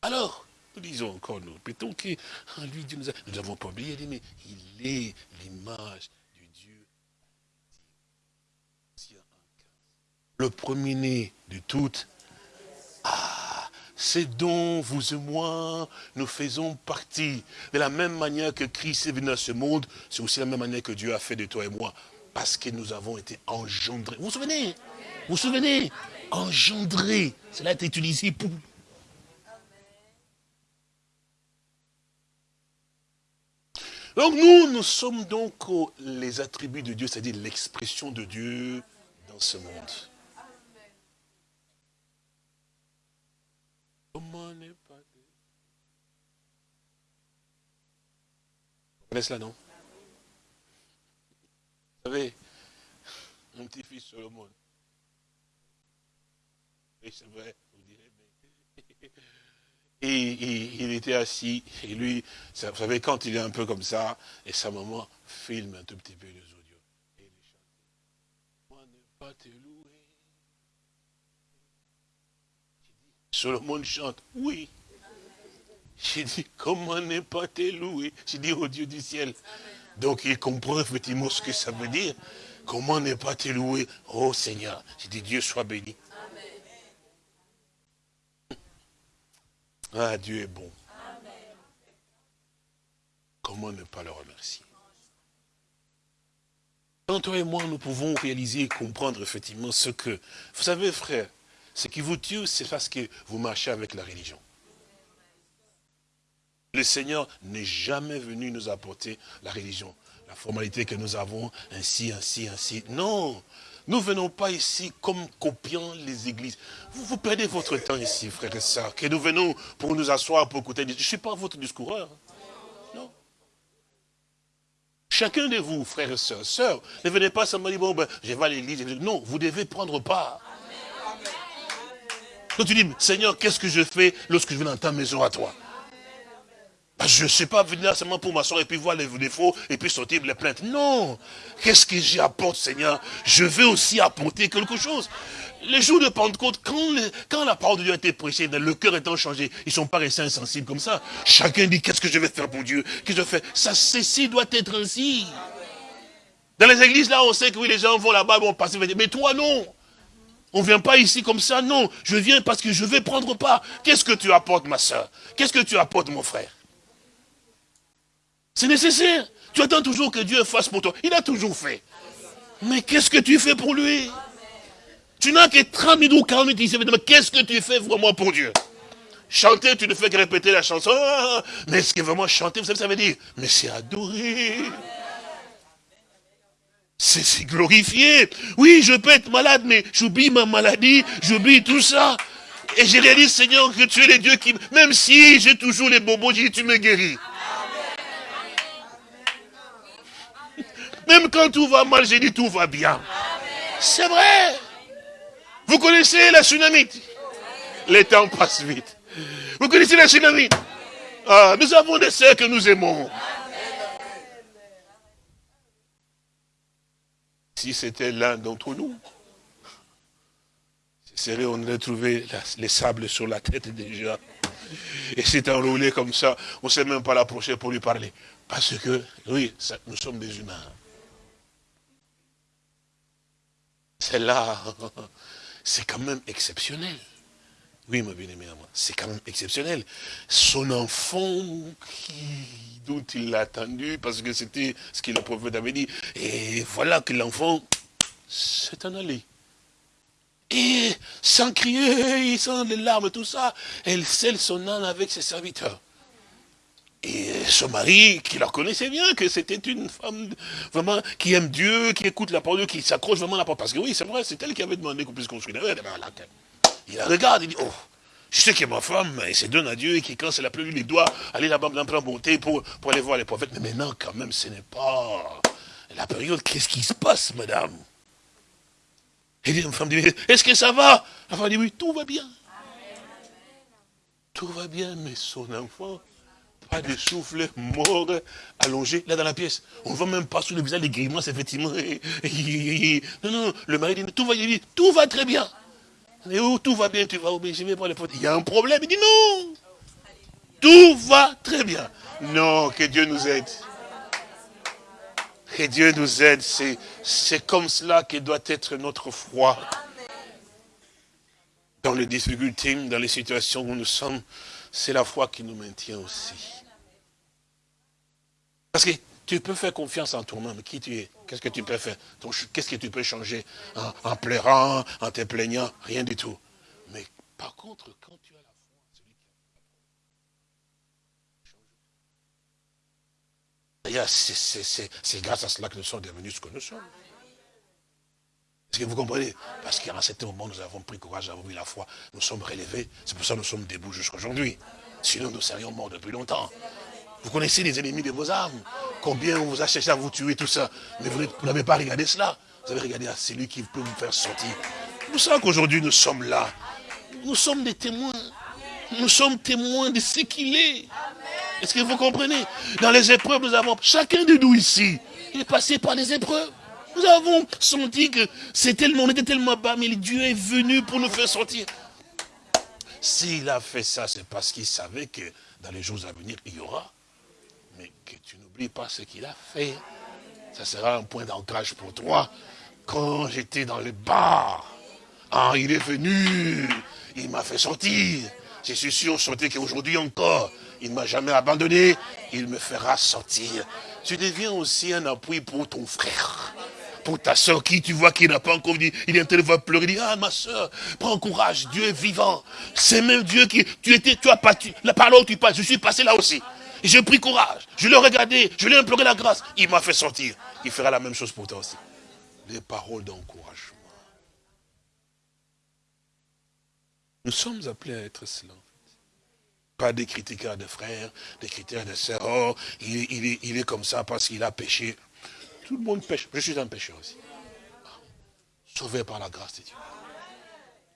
Alors, nous disons encore, nous répétons qu'en lui, Dieu nous a... Nous n'avons pas oublié, mais il est l'image du Dieu. Le premier-né de toutes. Ah, c'est dont vous et moi, nous faisons partie. De la même manière que Christ est venu à ce monde, c'est aussi la même manière que Dieu a fait de toi et moi. Parce que nous avons été engendrés. Vous vous souvenez? Vous vous souvenez? Engendrés. Cela a été utilisé pour Donc nous, nous sommes donc les attributs de Dieu, c'est-à-dire l'expression de Dieu dans ce monde. Vous connaissez cela, non? Vous savez, mon petit-fils Solomon. Oui, c'est vrai. Et, il était assis, et lui, vous savez, quand il est un peu comme ça, et sa maman filme un tout petit peu les audios. Et il chante. Ne pas te louer. Solomon chante, oui. J'ai dit, comment ne pas te louer? J'ai dit au Dieu du ciel. Donc il comprend effectivement ce que ça veut dire. Comment ne pas te louer? Oh Seigneur, j'ai dit, Dieu soit béni. Ah, Dieu est bon. Comment ne pas le remercier? Quand toi et moi, nous pouvons réaliser et comprendre effectivement ce que... Vous savez, frère, ce qui vous tue, c'est parce que vous marchez avec la religion. Le Seigneur n'est jamais venu nous apporter la religion, la formalité que nous avons, ainsi, ainsi, ainsi. Non, nous ne venons pas ici comme copiant les églises. Vous, vous perdez votre temps ici, frères et sœurs, que nous venons pour nous asseoir, pour écouter. Je ne suis pas votre discoureur. Non. Chacun de vous, frères et sœurs, sœurs, ne venez pas seulement dire, bon, ben, je vais à l'église. Non, vous devez prendre part. Quand tu dis, Seigneur, qu'est-ce que je fais lorsque je viens dans ta maison à toi? Je ne sais pas venir seulement pour m'asseoir et puis voir les défauts et puis sortir les plaintes. Non. Qu'est-ce que j'y apporte, Seigneur? Je veux aussi apporter quelque chose. Les jours de Pentecôte, quand, quand la parole de Dieu a été prêchée, le cœur étant changé, ils sont pas restés insensibles comme ça. Chacun dit, qu'est-ce que je vais faire pour Dieu? Qu'est-ce que je fais Ça, ceci doit être ainsi. Dans les églises, là, on sait que oui, les gens vont là-bas, vont passer. Mais toi, non. On ne vient pas ici comme ça, non. Je viens parce que je vais prendre part. Qu'est-ce que tu apportes, ma soeur? Qu'est-ce que tu apportes, mon frère? C'est nécessaire. Tu attends toujours que Dieu fasse pour toi. Il a toujours fait. Mais qu'est-ce que tu fais pour lui? Tu n'as que 30 minutes ou 40 minutes. Mais qu'est-ce que tu fais vraiment pour Dieu? Chanter, tu ne fais que répéter la chanson. Ah, mais ce qui est vraiment chanter, vous savez ça veut dire Mais c'est adorer. C'est glorifier. Oui, je peux être malade, mais j'oublie ma maladie, j'oublie tout ça. Et j'ai réalisé, Seigneur, que tu es le Dieu qui, même si j'ai toujours les bobos, tu me guéris. Même quand tout va mal, j'ai dit tout va bien. C'est vrai. Vous connaissez la tsunami? Les temps passent vite. Vous connaissez la tsunami? Ah, Nous avons des sœurs que nous aimons. Si c'était l'un d'entre nous, c'est on aurait trouvé les sables sur la tête déjà. Et c'est enroulé comme ça, on ne sait même pas l'approcher pour lui parler. Parce que, oui, nous sommes des humains. Celle-là, c'est quand même exceptionnel. Oui, ma bien-aimée, c'est quand même exceptionnel. Son enfant dont il l'a attendu, parce que c'était ce que le prophète avait dit. Et voilà que l'enfant s'est en allé. Et sans crier, sans les larmes, tout ça, elle scelle son âne avec ses serviteurs. Et son mari, qui la connaissait bien, que c'était une femme vraiment qui aime Dieu, qui écoute la parole, qui s'accroche vraiment à la parole. Parce que oui, c'est vrai, c'est elle qui avait demandé qu'on puisse construire. Il la regarde, il dit, oh, je sais que ma femme, elle se donne à Dieu et qui, quand c'est la pluie, il doit aller là-bas dans la bonté pour, pour aller voir les prophètes. Mais maintenant, quand même, ce n'est pas la période. Qu'est-ce qui se passe, madame? Et la femme dit, est-ce que ça va? La femme dit, oui, tout va bien. Tout va bien, mais son enfant, pas de souffle, mort, allongé, là dans la pièce. On ne voit même pas sur le visage les grimaces, effectivement. Non, non, le mari dit, tout va, tout va très bien. Et où tout va bien, tu vas oublier, je vais les. Il y a un problème, il dit non. Tout va très bien. Non, que Dieu nous aide. Que Dieu nous aide. C'est comme cela que doit être notre foi. Dans les difficultés, dans les situations où nous sommes, c'est la foi qui nous maintient aussi. Parce que tu peux faire confiance en toi-même, qui tu es? Qu'est-ce que tu peux faire? Qu'est-ce que tu peux changer en, pleurant, en te plaignant? Rien du tout. Mais par contre, quand tu as la foi celui qui a c'est grâce à cela que nous sommes devenus ce que nous sommes. Est-ce que vous comprenez Parce qu'à un certain moment, nous avons pris courage, nous avons eu la foi, nous sommes relevés. C'est pour ça que nous sommes debout jusqu'à aujourd'hui. Sinon, nous serions morts depuis longtemps. Vous connaissez les ennemis de vos âmes. Combien on vous a cherché à vous tuer, tout ça. Mais vous n'avez pas regardé cela. Vous avez regardé à celui qui peut vous faire sortir. Pour ça qu'aujourd'hui nous sommes là. Nous sommes des témoins. Nous sommes témoins de ce qu'il est. Est-ce que vous comprenez? Dans les épreuves, nous avons, chacun de nous ici, est passé par les épreuves. Nous avons senti que c'est tellement, on était tellement bas, mais Dieu est venu pour nous faire sortir. S'il a fait ça, c'est parce qu'il savait que dans les jours à venir, il y aura mais que tu n'oublies pas ce qu'il a fait. Ça sera un point d'ancrage pour toi. Quand j'étais dans le bar, ah, il est venu, il m'a fait sortir. Je suis sûr, sortir qu'aujourd'hui encore, il ne m'a jamais abandonné, il me fera sortir. Tu deviens aussi un appui pour ton frère pour ta soeur qui tu vois qui n'a pas encore dit, il est en train de pleurer, il dit, ah ma soeur, prends courage, Dieu est vivant. C'est même Dieu qui, tu étais, tu as pas, la parole où tu passes, je suis passé là aussi. J'ai pris courage. Je l'ai regardé. Je lui ai imploré la grâce. Il m'a fait sortir. Il fera la même chose pour toi aussi. Des paroles d'encouragement. Nous sommes appelés à être cela. Pas des critiqueurs de frères, des critiqueurs de sœurs. Oh, il est comme ça parce qu'il a péché. Tout le monde pêche. Je suis un pécheur aussi. Sauvé par la grâce de Dieu.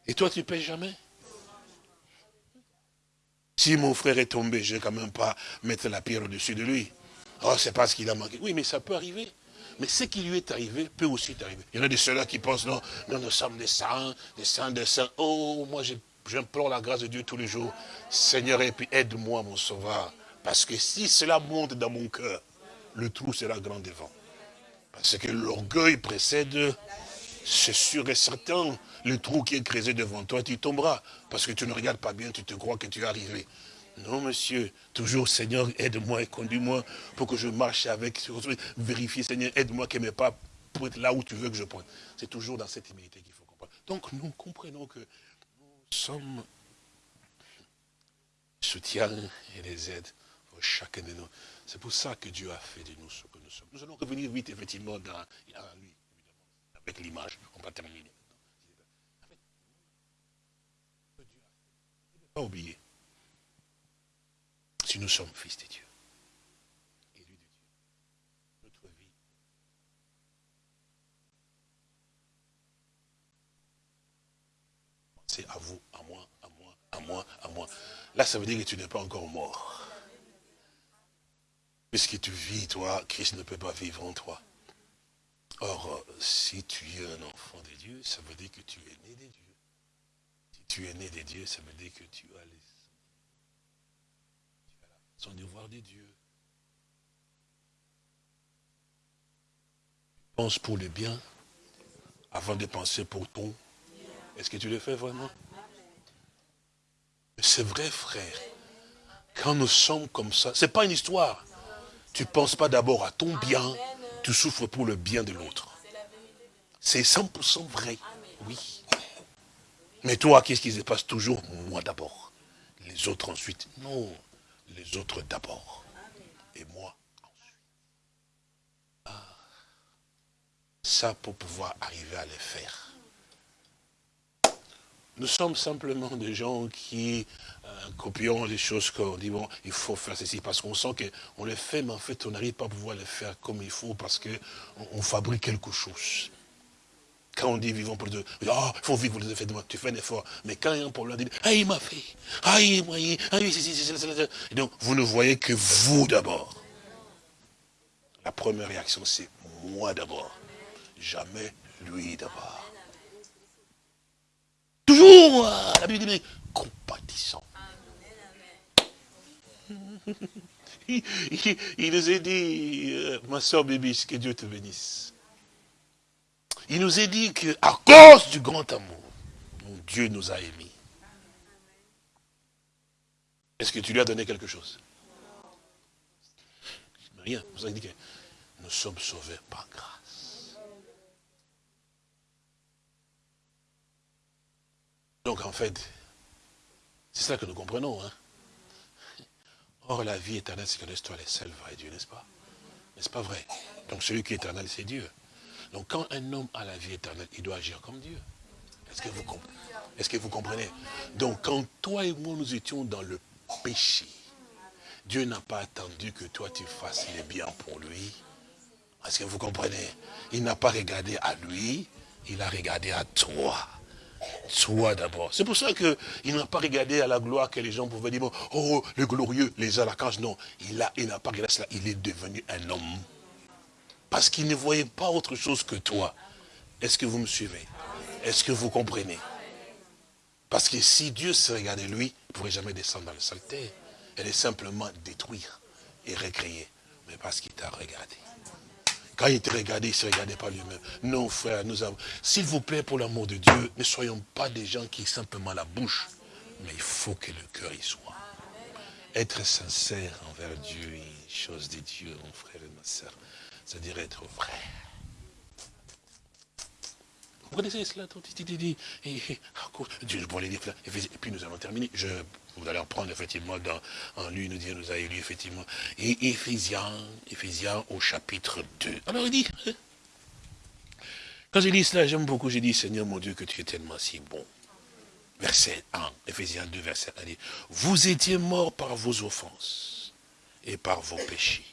Et toi, tu pêches jamais? Si mon frère est tombé, je ne vais quand même pas mettre la pierre au-dessus de lui. Oh, c'est parce qu'il a manqué. Oui, mais ça peut arriver. Mais ce qui lui est arrivé peut aussi t'arriver. Il y en a de ceux-là qui pensent, non, non, nous sommes des saints, des saints, des saints. Oh, moi, j'implore la grâce de Dieu tous les jours. Seigneur, et puis aide-moi, mon sauveur. Parce que si cela monte dans mon cœur, le trou sera grand devant. Parce que l'orgueil précède, c'est sûr et certain, le trou qui est creusé devant toi, tu tomberas. Parce que tu ne regardes pas bien, tu te crois que tu es arrivé. Non, monsieur, toujours, Seigneur, aide-moi et conduis-moi pour que je marche avec, vérifie, Seigneur, aide-moi que mes pas là où tu veux que je pointe. C'est toujours dans cette humilité qu'il faut comprendre. Donc, nous comprenons que nous sommes soutient et les aide pour chacun de nous. C'est pour ça que Dieu a fait de nous ce nous sommes. Nous allons revenir vite, effectivement, dans, avec l'image. On va terminer. Ne pas oublier. Si nous sommes fils de Dieu, élus de Dieu, notre vie, c'est à vous, à moi, à moi, à moi, à moi. Là, ça veut dire que tu n'es pas encore mort. Puisque tu vis, toi, Christ ne peut pas vivre en toi? Or, si tu es un enfant de Dieu, ça veut dire que tu es né de Dieu. Si tu es né de Dieu, ça veut dire que tu as les la devoir de Dieu. Pense pour le bien avant de penser pour ton. Est-ce que tu le fais vraiment? C'est vrai, frère. Quand nous sommes comme ça, ce n'est pas une histoire. Tu ne penses pas d'abord à ton bien, tu souffres pour le bien de l'autre. C'est 100% vrai, oui. Mais toi, qu'est-ce qui se passe toujours? Moi d'abord. Les autres ensuite. Non, les autres d'abord. Et moi ensuite. Ah. Ça pour pouvoir arriver à le faire. Nous sommes simplement des gens qui euh, copions les choses qu'on dit, bon, il faut faire ceci, parce qu'on sent qu'on les fait, mais en fait, on n'arrive pas à pouvoir les faire comme il faut, parce qu'on on fabrique quelque chose. Quand on dit vivons pour Dieu, ah, il faut vivre pour Dieu, tu fais un effort. Mais quand il y a un problème, on dit, ah, il m'a fait, ah, il m'a fait, ah, c'est, c'est, Et donc, vous ne voyez que vous d'abord. La première réaction, c'est moi d'abord. Jamais lui d'abord. Toujours, la Bible dit, compatissant. il, nous a dit, euh, ma soeur Bébis, que Dieu te bénisse. Il nous a dit qu'à cause du grand amour, Dieu nous a émis. Est-ce que tu lui as donné quelque chose? Rien. Dit que nous sommes sauvés par grâce. Donc en fait, c'est ça que nous comprenons. Hein? Or, la vie éternelle, c'est que toi les seul vrai Dieu, n'est-ce pas? N'est-ce pas vrai? Donc, celui qui est éternel, c'est Dieu. Donc, quand un homme a la vie éternelle, il doit agir comme Dieu. Est-ce que que vous comprenez? Donc, quand toi et moi, nous étions dans le péché, Dieu n'a pas attendu que toi, tu fasses les biens pour lui. Est-ce que vous comprenez? Il n'a pas regardé à lui, il a regardé à toi. Toi d'abord. C'est pour ça qu'il n'a pas regardé à la gloire que les gens pouvaient dire, oh, le glorieux, les à la cage. Non, il n'a il pas regardé cela. Il est devenu un homme. Parce qu'il ne voyait pas autre chose que toi. Est-ce que vous me suivez? Est-ce que vous comprenez? Parce que si Dieu se regardait lui, il ne pourrait jamais descendre dans le saleté. Elle est simplement détruire et recréer. Mais parce qu'il t'a regardé. Quand il te regardait, il ne se regardait pas lui-même. Non, frère, nous avons... S'il vous plaît, pour l'amour de Dieu, ne soyons pas des gens qui simplement la bouche, mais il faut que le cœur y soit. Être sincère envers Dieu, chose de Dieu, mon frère et ma soeur, c'est-à-dire être vrai. Vous connaissez cela, dit, et puis nous allons terminer. Je vous allez reprendre effectivement en lui, nous dit, nous a élu effectivement. Et Éphésiens, Éphésiens au chapitre 2. Alors il dit, hein, quand j'ai dit cela, j'aime beaucoup, j'ai dit, Seigneur mon Dieu, que tu es tellement si bon. Verset 1, Éphésiens 2, verset 1, dit, vous étiez morts par vos offenses et par vos péchés,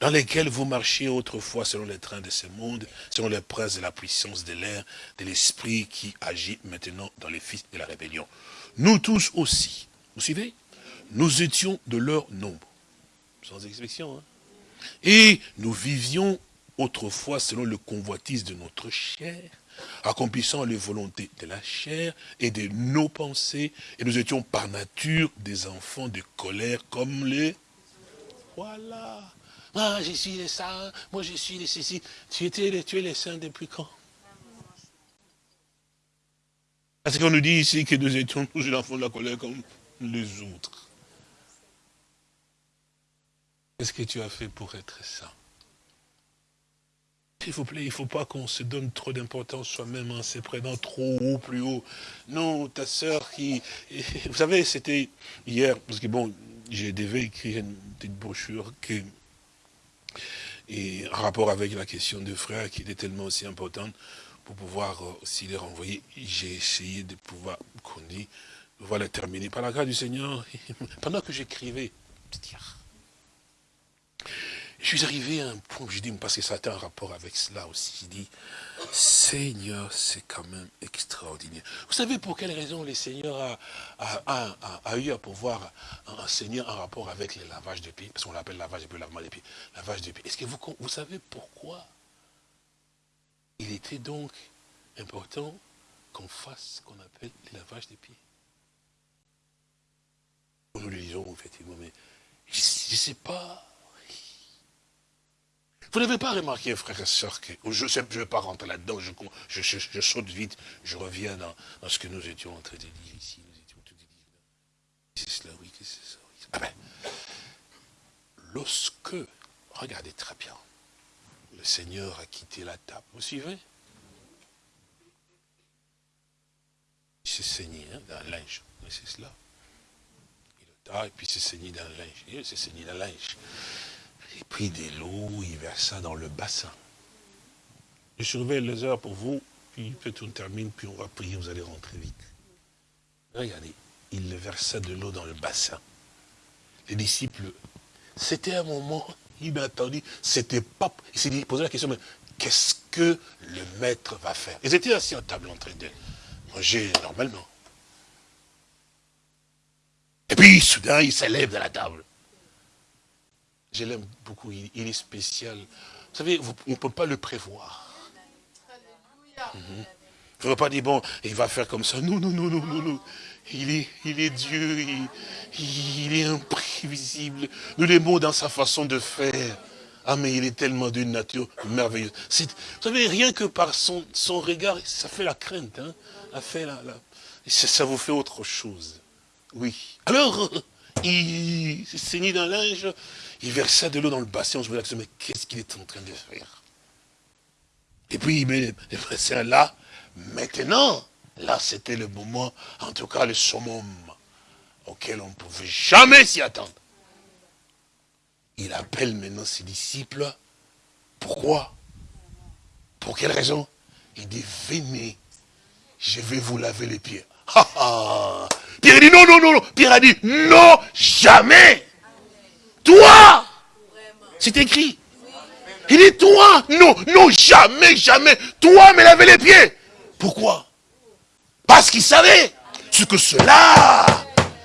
dans lesquels vous marchiez autrefois selon les trains de ce monde, selon les princes de la puissance de l'air, de l'esprit qui agit maintenant dans les fils de la rébellion. Nous tous aussi, vous suivez Nous étions de leur nombre. Sans exception. Hein. Et nous vivions autrefois selon le convoitise de notre chair, accomplissant les volontés de la chair et de nos pensées, et nous étions par nature des enfants de colère comme les... Voilà. Moi, je suis les saints, moi, je suis les ceci. Tu, étais, tu es les saints depuis quand Parce qu'on nous dit ici que nous étions tous les enfants de la colère comme les autres. Qu'est-ce que tu as fait pour être ça S'il vous plaît, il ne faut pas qu'on se donne trop d'importance soi-même en se prenant trop haut, plus haut. Non, ta sœur qui... Vous savez, c'était hier, parce que bon, j'ai devais écrire une petite brochure qui et en rapport avec la question de frère qui était tellement aussi importante, pour pouvoir euh, aussi les renvoyer, j'ai essayé de pouvoir, dit, voilà terminer. Par la grâce du Seigneur, pendant que j'écrivais, je suis arrivé à un point où je dis, parce que ça a un rapport avec cela aussi, Seigneur, c'est quand même extraordinaire. Vous savez pour quelle raison le Seigneur a, eu à pouvoir enseigner en rapport avec le lavage de pieds? Parce qu'on l'appelle lavage de pieds, lavement de pieds, lavage de pieds. Est-ce que vous, savez pourquoi il était donc important qu'on fasse ce qu'on appelle le lavage des pieds? Nous le disons effectivement, mais je ne sais pas vous n'avez pas remarqué, frères et sœurs, que je ne vais pas rentrer là-dedans, je, saute vite, je reviens dans, ce que nous étions en train de dire ici. Nous étions tous C'est cela, oui, c'est ça. Oui. Ah ben, lorsque, regardez très bien, le Seigneur a quitté la table, vous suivez? Il s'est saigné hein, dans le linge, c'est cela. Il a et puis il s'est saigné dans le linge. Il s'est saigné dans le linge. Il prit de l'eau, il versa dans le bassin. Je surveille les heures pour vous, puis peut-être on termine, puis on va prier, vous allez rentrer vite. Regardez, il versa de l'eau dans le bassin. Les disciples, c'était un moment inattendu, c'était pas... Il s'est posé la question, mais qu'est-ce que le maître va faire? Ils étaient assis à table en train de manger normalement. Et puis, soudain, il s'élève de la table. Je l'aime beaucoup, il, est spécial. Vous savez, on ne peut pas le prévoir. Mhm. Il ne faut pas dire, bon, il va faire comme ça. Non, non, non, non, non, non. Il est, il est Dieu, il, est imprévisible. Nous l'aimons dans sa façon de faire. Ah, mais il est tellement d'une nature merveilleuse. Vous savez, rien que par son, son regard, ça fait la crainte. Hein? Ça, fait la, ça vous fait autre chose. Oui. Alors, il s'est saigné dans linge, il versa de l'eau dans le bassin, on se dit, mais qu'est-ce qu'il est en train de faire? Et puis il met le bassin là, maintenant, là c'était le moment, en tout cas le summum, auquel on ne pouvait jamais s'y attendre. Il appelle maintenant ses disciples, pourquoi? Pour quelle raison? Il dit, venez, je vais vous laver les pieds. Pierre a dit non, non, non, non. Pierre a dit non, jamais. Toi C'est écrit. Il dit toi, non, non, jamais, jamais. Toi me laver les pieds. Pourquoi? Parce qu'il savait ce que cela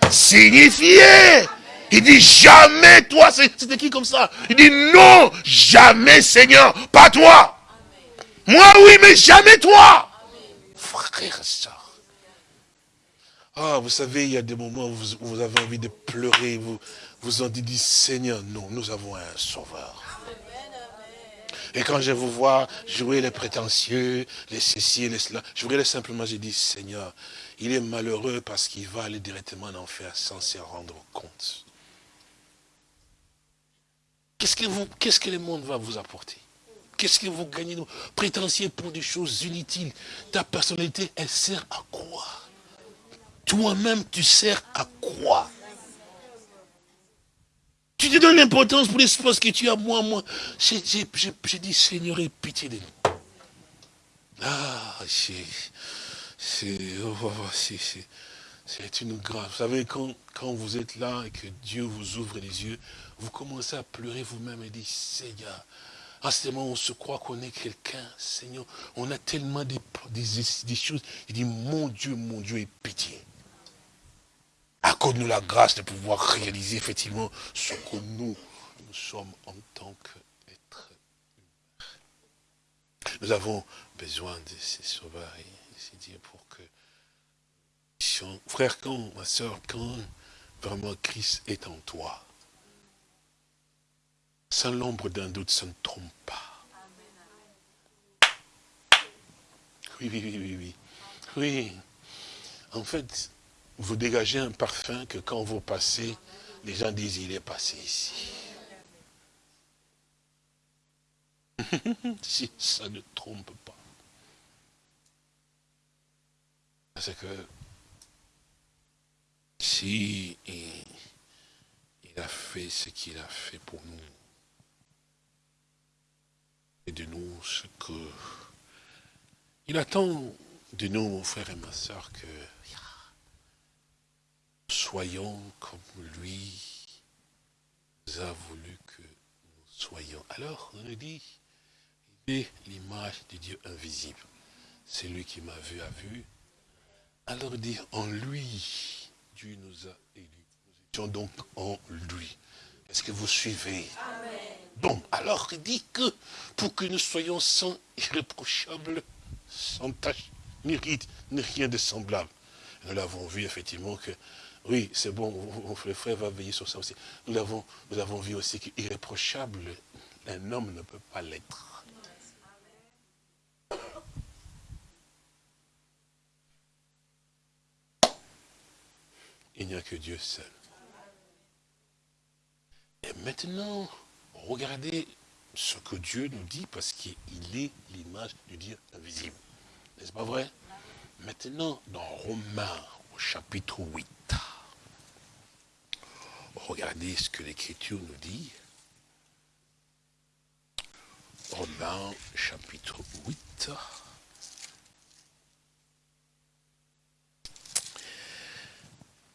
signifiait. Il dit jamais toi, c'est écrit comme ça. Il dit non, jamais Seigneur, pas toi. Moi oui, mais jamais toi. Frère, ça. Ah, vous savez, il y a des moments où vous, avez envie de pleurer, vous vous en dites, Seigneur, non, nous avons un sauveur. Et quand je vous vois jouer les prétentieux, les ceci les cela, je voudrais simplement, je dis, Seigneur, il est malheureux parce qu'il va aller directement en enfer sans se rendre compte. Qu'est-ce que, que le monde va vous apporter? Qu'est-ce que vous gagnez? Prétentieux pour des choses inutiles. Ta personnalité, elle sert à quoi? Toi-même, tu sers à quoi? Tu te donnes l'importance pour l'espace que tu as, moi, moi. J'ai dit, Seigneur, aie pitié de nous. Ah, oh, oh, oh, c'est... C'est une grâce. Vous savez, quand, vous êtes là et que Dieu vous ouvre les yeux, vous commencez à pleurer vous-même et dire, Seigneur, à ce moment, on se croit qu'on est quelqu'un, Seigneur. On a tellement des choses. Il dit, mon Dieu, mon Dieu, aie pitié. Accorde-nous la grâce de pouvoir réaliser effectivement ce que nous, nous sommes en tant qu'êtres humains. Nous avons besoin de ces sauveurs, c'est dire pour que... Frère, quand, ma soeur, quand vraiment Christ est en toi, sans l'ombre d'un doute, ça ne trompe pas. Oui, oui, oui, oui, oui. Oui. En fait, vous dégagez un parfum que quand vous passez, les gens disent, il est passé ici. si ça ne trompe pas. Parce que si il, a fait ce qu'il a fait pour nous, et de nous ce que il attend de nous, mon frère et ma soeur, que soyons comme lui a voulu que nous soyons. Alors, on nous dit, il est l'image de Dieu invisible. C'est lui qui m'a vu, a vu. Alors dit, en lui, Dieu nous a élus. Nous étions donc en lui. Est-ce que vous suivez? Bon, alors il dit que pour que nous soyons sans irréprochables, sans tâche, ni rite, ni rien de semblable. Nous l'avons vu effectivement que, oui, c'est bon, le frère va veiller sur ça aussi. Nous avons, nous avons vu aussi qu'irréprochable, un homme ne peut pas l'être. Il n'y a que Dieu seul. Et maintenant, regardez ce que Dieu nous dit, parce qu'il est l'image du Dieu invisible. N'est-ce pas vrai? Maintenant, dans Romains, au chapitre 8, regardez ce que l'Écriture nous dit. Romains, chapitre 8.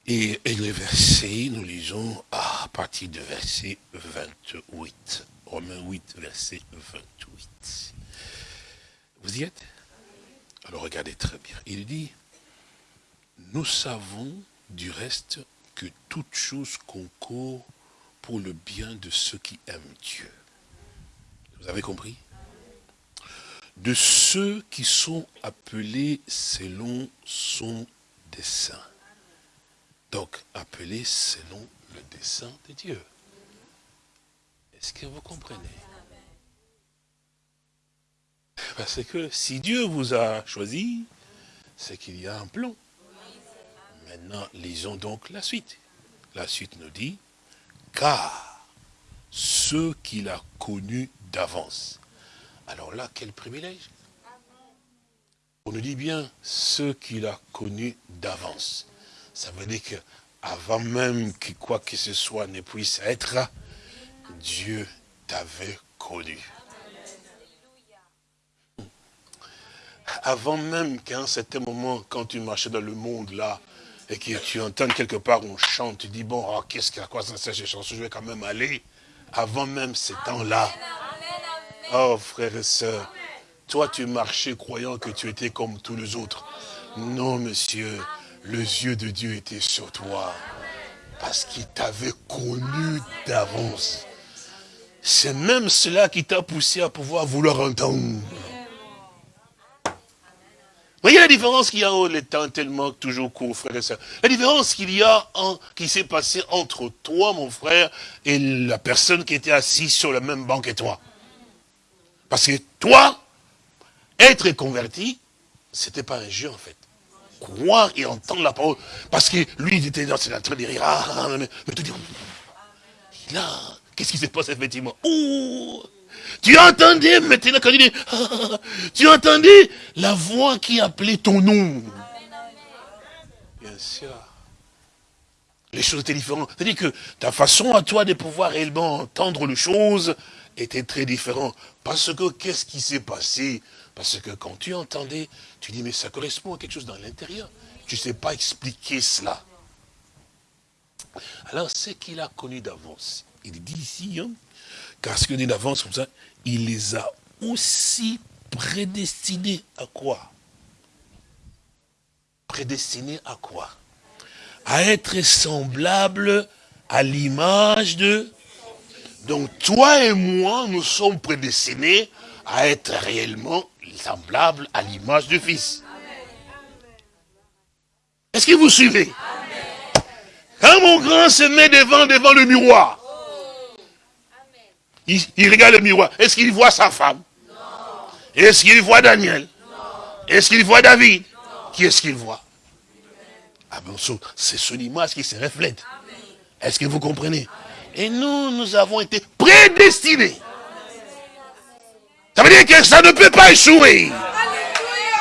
Et, le verset, nous lisons à partir du verset 28. Romains 8, verset 28. Vous y êtes? Alors regardez très bien. Il dit, nous savons du reste que toute chose concourt pour le bien de ceux qui aiment Dieu. Vous avez compris? De ceux qui sont appelés selon son dessein. Donc, appelé selon le dessein de Dieu. Est-ce que vous comprenez? Parce que si Dieu vous a choisi, c'est qu'il y a un plan. Maintenant, lisons donc la suite. La suite nous dit, car ceux qu'il a connus d'avance. Alors là, quel privilège On nous dit bien, ceux qu'il a connus d'avance. Ça veut dire qu'avant même que quoi que ce soit ne puisse être, Dieu t'avait connu. Avant même qu'à un certain moment, quand tu marchais dans le monde là, et que tu entends quelque part on chante, tu dis, bon, oh, qu'est-ce qu'il y a quoi ça, ces chansons, je vais quand même aller. Avant même ces temps-là. Oh, frères et sœurs, toi tu marchais croyant que tu étais comme tous les autres. Non, monsieur, les yeux de Dieu étaient sur toi. Parce qu'il t'avait connu d'avance. C'est même cela qui t'a poussé à pouvoir vouloir entendre. Voyez la différence qu'il y a, oh, le temps tellement toujours court, frère et soeur. La différence qu'il y a, qui s'est passé entre toi, mon frère, et la personne qui était assise sur le même banc que toi. Parce que toi, être converti, c'était pas un jeu en fait croire et entendre la parole. Parce que lui, il était dans en train de rire. Ah, ah, ah mais, mais te dire, là, qu'est-ce qui se passe effectivement Tu entendais maintenant quand il dit, tu entendais la voix qui appelait ton nom. Bien sûr. Les choses étaient différentes. C'est-à-dire que ta façon à toi de pouvoir réellement entendre les choses était très différente. Parce que qu'est-ce qui s'est passé? Parce que quand tu entendais, tu dis, mais ça correspond à quelque chose dans l'intérieur. Tu ne sais pas expliquer cela. Alors, ce qu'il a connu d'avance, il dit ici, hein, car ce qu'il dit d'avance comme ça, il les a aussi prédestinés à quoi? Prédestinés à quoi? À être semblables à l'image de... Donc toi et moi, nous sommes prédestinés à être réellement semblable à l'image du Fils. Est-ce que vous suivez? Quand mon grand se met devant, devant le miroir, il, regarde le miroir. Est-ce qu'il voit sa femme? Est-ce qu'il voit Daniel? Est-ce qu'il voit David? Qui est-ce qu'il voit? Ah ben, c'est son image qui se reflète. Est-ce que vous comprenez? Et nous, nous avons été prédestinés dit que ça ne peut pas échouer.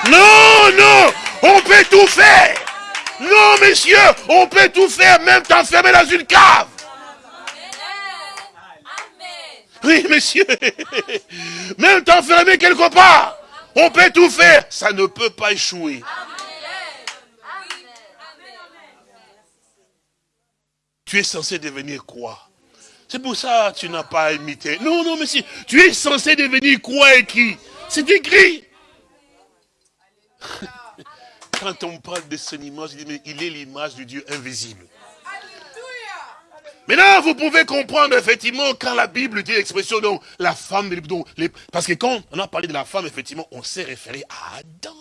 Non, non, on peut tout faire. Non, messieurs, on peut tout faire, même t'enfermer dans une cave. Oui, messieurs, même t'enfermer quelque part, on peut tout faire, ça ne peut pas échouer. Tu es censé devenir quoi? C'est pour ça que tu n'as pas imité. Non, non, monsieur, tu es censé devenir quoi et qui C'est écrit. Quand on parle de son image, il est l'image du Dieu invisible. Maintenant, vous pouvez comprendre effectivement quand la Bible dit l'expression, donc la femme, donc, les, parce que quand on a parlé de la femme, effectivement, on s'est référé à Adam.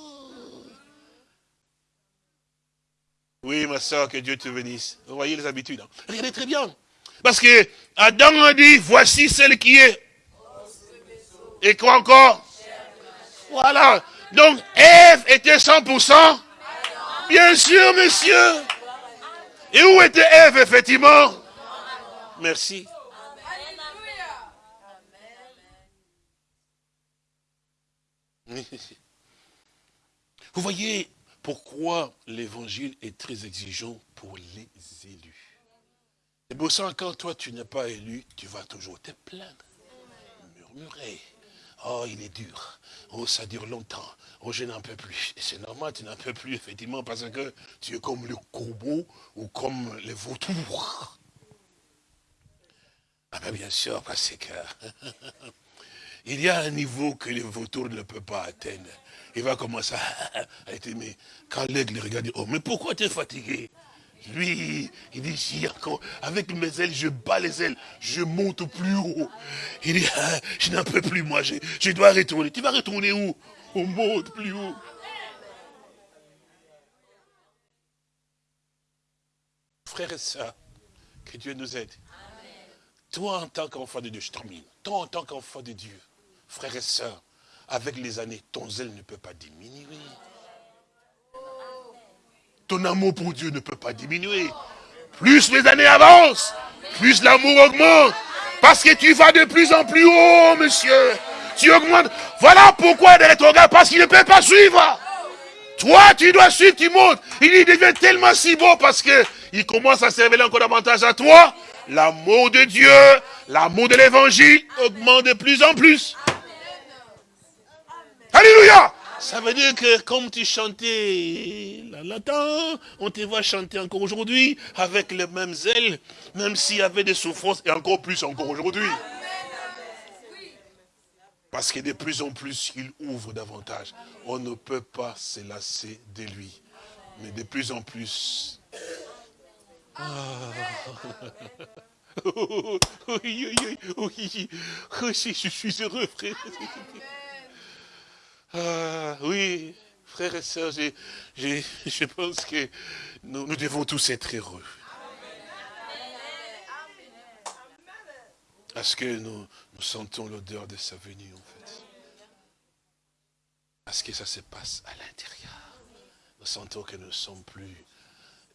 Oui, ma soeur, que Dieu te bénisse. Vous voyez les habitudes. Hein. Regardez très bien. Parce que Adam a dit, voici celle qui est. Et quoi encore? Voilà. Donc, Ève était 100% Bien sûr, monsieur. Et où était Ève, effectivement? Merci. Vous voyez pourquoi l'évangile est très exigeant pour les élus. C'est pour ça quand toi tu n'es pas élu, tu vas toujours te plaindre, murmurer. Oh, il est dur. Oh, ça dure longtemps. Oh, je n'en peux plus. Et c'est normal, tu n'en peux plus, effectivement, parce que tu es comme le corbeau ou comme les vautours. Ah ben bien sûr, parce que il y a un niveau que les vautours ne peuvent pas atteindre. Il va commencer à être, mais quand l'aigle regarde, oh, mais pourquoi tu es fatigué? Lui, il dit, avec mes ailes, je bats les ailes, je monte plus haut. Il dit, ah, je n'en peux plus, moi, je, je, dois retourner. Tu vas retourner où? On monte plus haut. Frères et sœurs, que Dieu nous aide. Toi, en tant qu'enfant de Dieu, je. Toi, en tant qu'enfant de Dieu, frères et sœurs, avec les années, ton zèle ne peut pas diminuer ton amour pour Dieu ne peut pas diminuer. Plus les années avancent, plus l'amour augmente. Parce que tu vas de plus en plus haut, monsieur. Tu augmentes. Voilà pourquoi il est parce qu'il ne peut pas suivre. Toi, tu dois suivre, tu montes. Il devient tellement si beau parce que il commence à se révéler encore davantage à toi. L'amour de Dieu, l'amour de l'évangile augmente de plus en plus. Alléluia ça veut dire que comme tu chantais la latin, on te voit chanter encore aujourd'hui avec les mêmes ailes, même s'il y avait des souffrances, et encore plus encore aujourd'hui. Parce que de plus en plus, il ouvre davantage. On ne peut pas se lasser de lui. Mais de plus en plus... Ah. oui, oui, oui, je suis heureux, frère. Ah, oui, frères et sœurs, je pense que nous, nous devons tous être heureux. Parce que nous, nous sentons l'odeur de sa venue, en fait. Parce que ça se passe à l'intérieur. Nous sentons que nous ne sommes plus...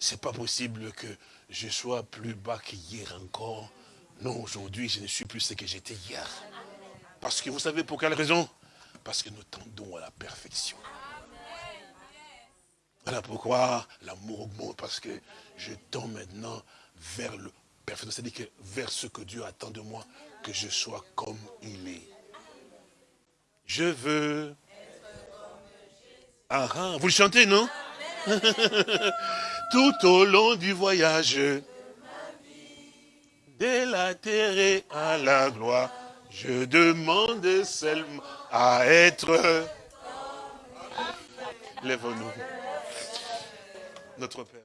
C'est pas possible que je sois plus bas qu'hier encore. Non, aujourd'hui, je ne suis plus ce que j'étais hier. Parce que vous savez pour quelle raison? Parce que nous tendons à la perfection. Voilà pourquoi l'amour augmente, parce que je tends maintenant vers le perfection, c'est-à-dire que vers ce que Dieu attend de moi, que je sois comme il est. Je veux... Ah, ah vous le chantez, non? Tout au long du voyage, de la terre à la gloire, je demande seulement à être... Lève-nous. Notre Père.